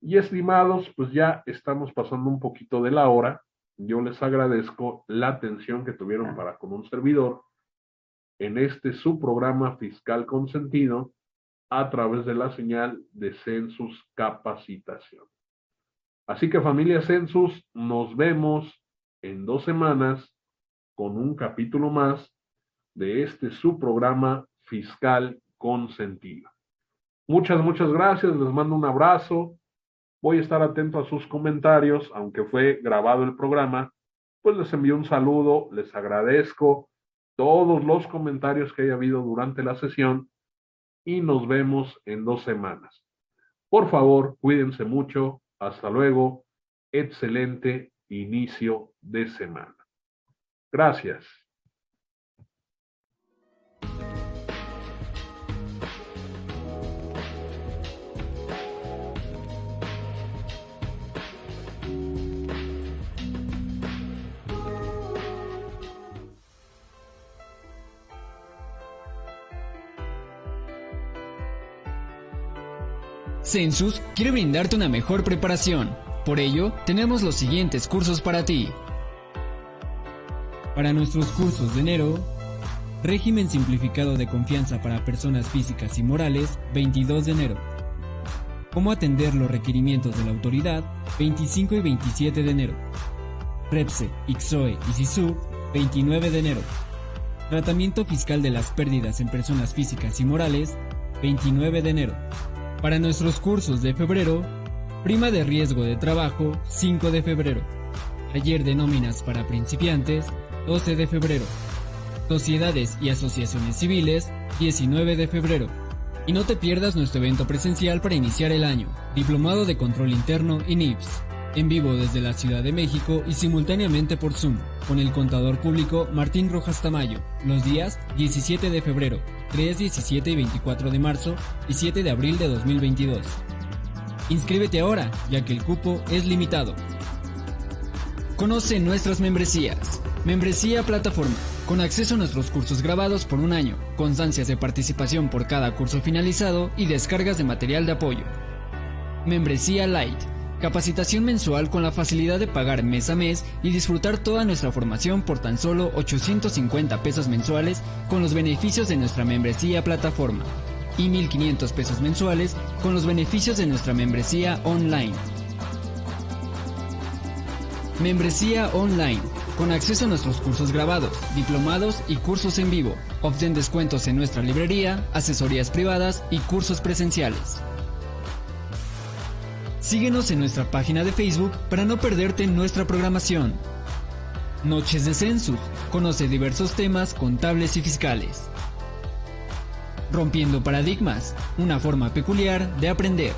Speaker 1: Y estimados, pues ya estamos pasando un poquito de la hora. Yo les agradezco la atención que tuvieron para con un servidor en este su programa fiscal consentido a través de la señal de Census Capacitación. Así que familia Census, nos vemos en dos semanas con un capítulo más de este su programa fiscal con sentido. Muchas, muchas gracias, les mando un abrazo. Voy a estar atento a sus comentarios, aunque fue grabado el programa, pues les envío un saludo, les agradezco todos los comentarios que haya habido durante la sesión y nos vemos en dos semanas. Por favor, cuídense mucho. Hasta luego. Excelente inicio de semana. Gracias.
Speaker 2: Census quiere brindarte una mejor preparación. Por ello, tenemos los siguientes cursos para ti. Para nuestros cursos de enero, Régimen Simplificado de Confianza para Personas Físicas y Morales, 22 de enero. Cómo atender los requerimientos de la autoridad, 25 y 27 de enero. REPSE, IXOE y SISU, 29 de enero. Tratamiento fiscal de las pérdidas en personas físicas y morales, 29 de enero. Para nuestros cursos de febrero, prima de riesgo de trabajo 5 de febrero, taller de nóminas para principiantes 12 de febrero, sociedades y asociaciones civiles 19 de febrero. Y no te pierdas nuestro evento presencial para iniciar el año, Diplomado de Control Interno y NIPS, en vivo desde la Ciudad de México y simultáneamente por Zoom, con el contador público Martín Rojas Tamayo, los días 17 de febrero, 3, 17 y 24 de marzo y 7 de abril de 2022. Inscríbete ahora, ya que el cupo es limitado. Conoce nuestras membresías. Membresía Plataforma, con acceso a nuestros cursos grabados por un año, constancias de participación por cada curso finalizado y descargas de material de apoyo. Membresía Light, Capacitación mensual con la facilidad de pagar mes a mes y disfrutar toda nuestra formación por tan solo 850 pesos mensuales con los beneficios de nuestra membresía plataforma y 1.500 pesos mensuales con los beneficios de nuestra membresía online. Membresía online, con acceso a nuestros cursos grabados, diplomados y cursos en vivo. Obtén descuentos en nuestra librería, asesorías privadas y cursos presenciales. Síguenos en nuestra página de Facebook para no perderte nuestra programación. Noches de Census. Conoce diversos temas contables y fiscales. Rompiendo paradigmas. Una forma peculiar de aprender.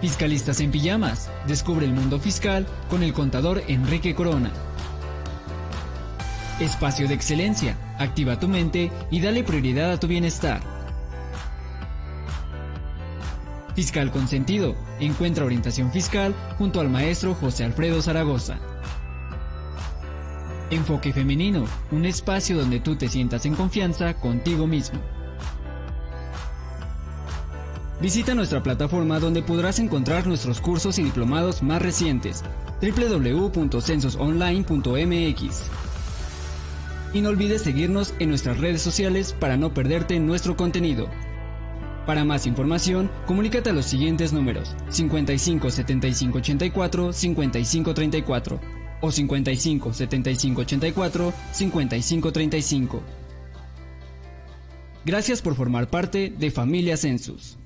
Speaker 2: Fiscalistas en pijamas. Descubre el mundo fiscal con el contador Enrique Corona. Espacio de excelencia. Activa tu mente y dale prioridad a tu bienestar. Fiscal Consentido. Encuentra orientación fiscal junto al maestro José Alfredo Zaragoza. Enfoque Femenino, un espacio donde tú te sientas en confianza contigo mismo. Visita nuestra plataforma donde podrás encontrar nuestros cursos y diplomados más recientes www.censosonline.mx. Y no olvides seguirnos en nuestras redes sociales para no perderte nuestro contenido. Para más información, comunícate a los siguientes números 55 75 84 55 34 o 55 75 84 55 35. Gracias por formar parte de Familia Census.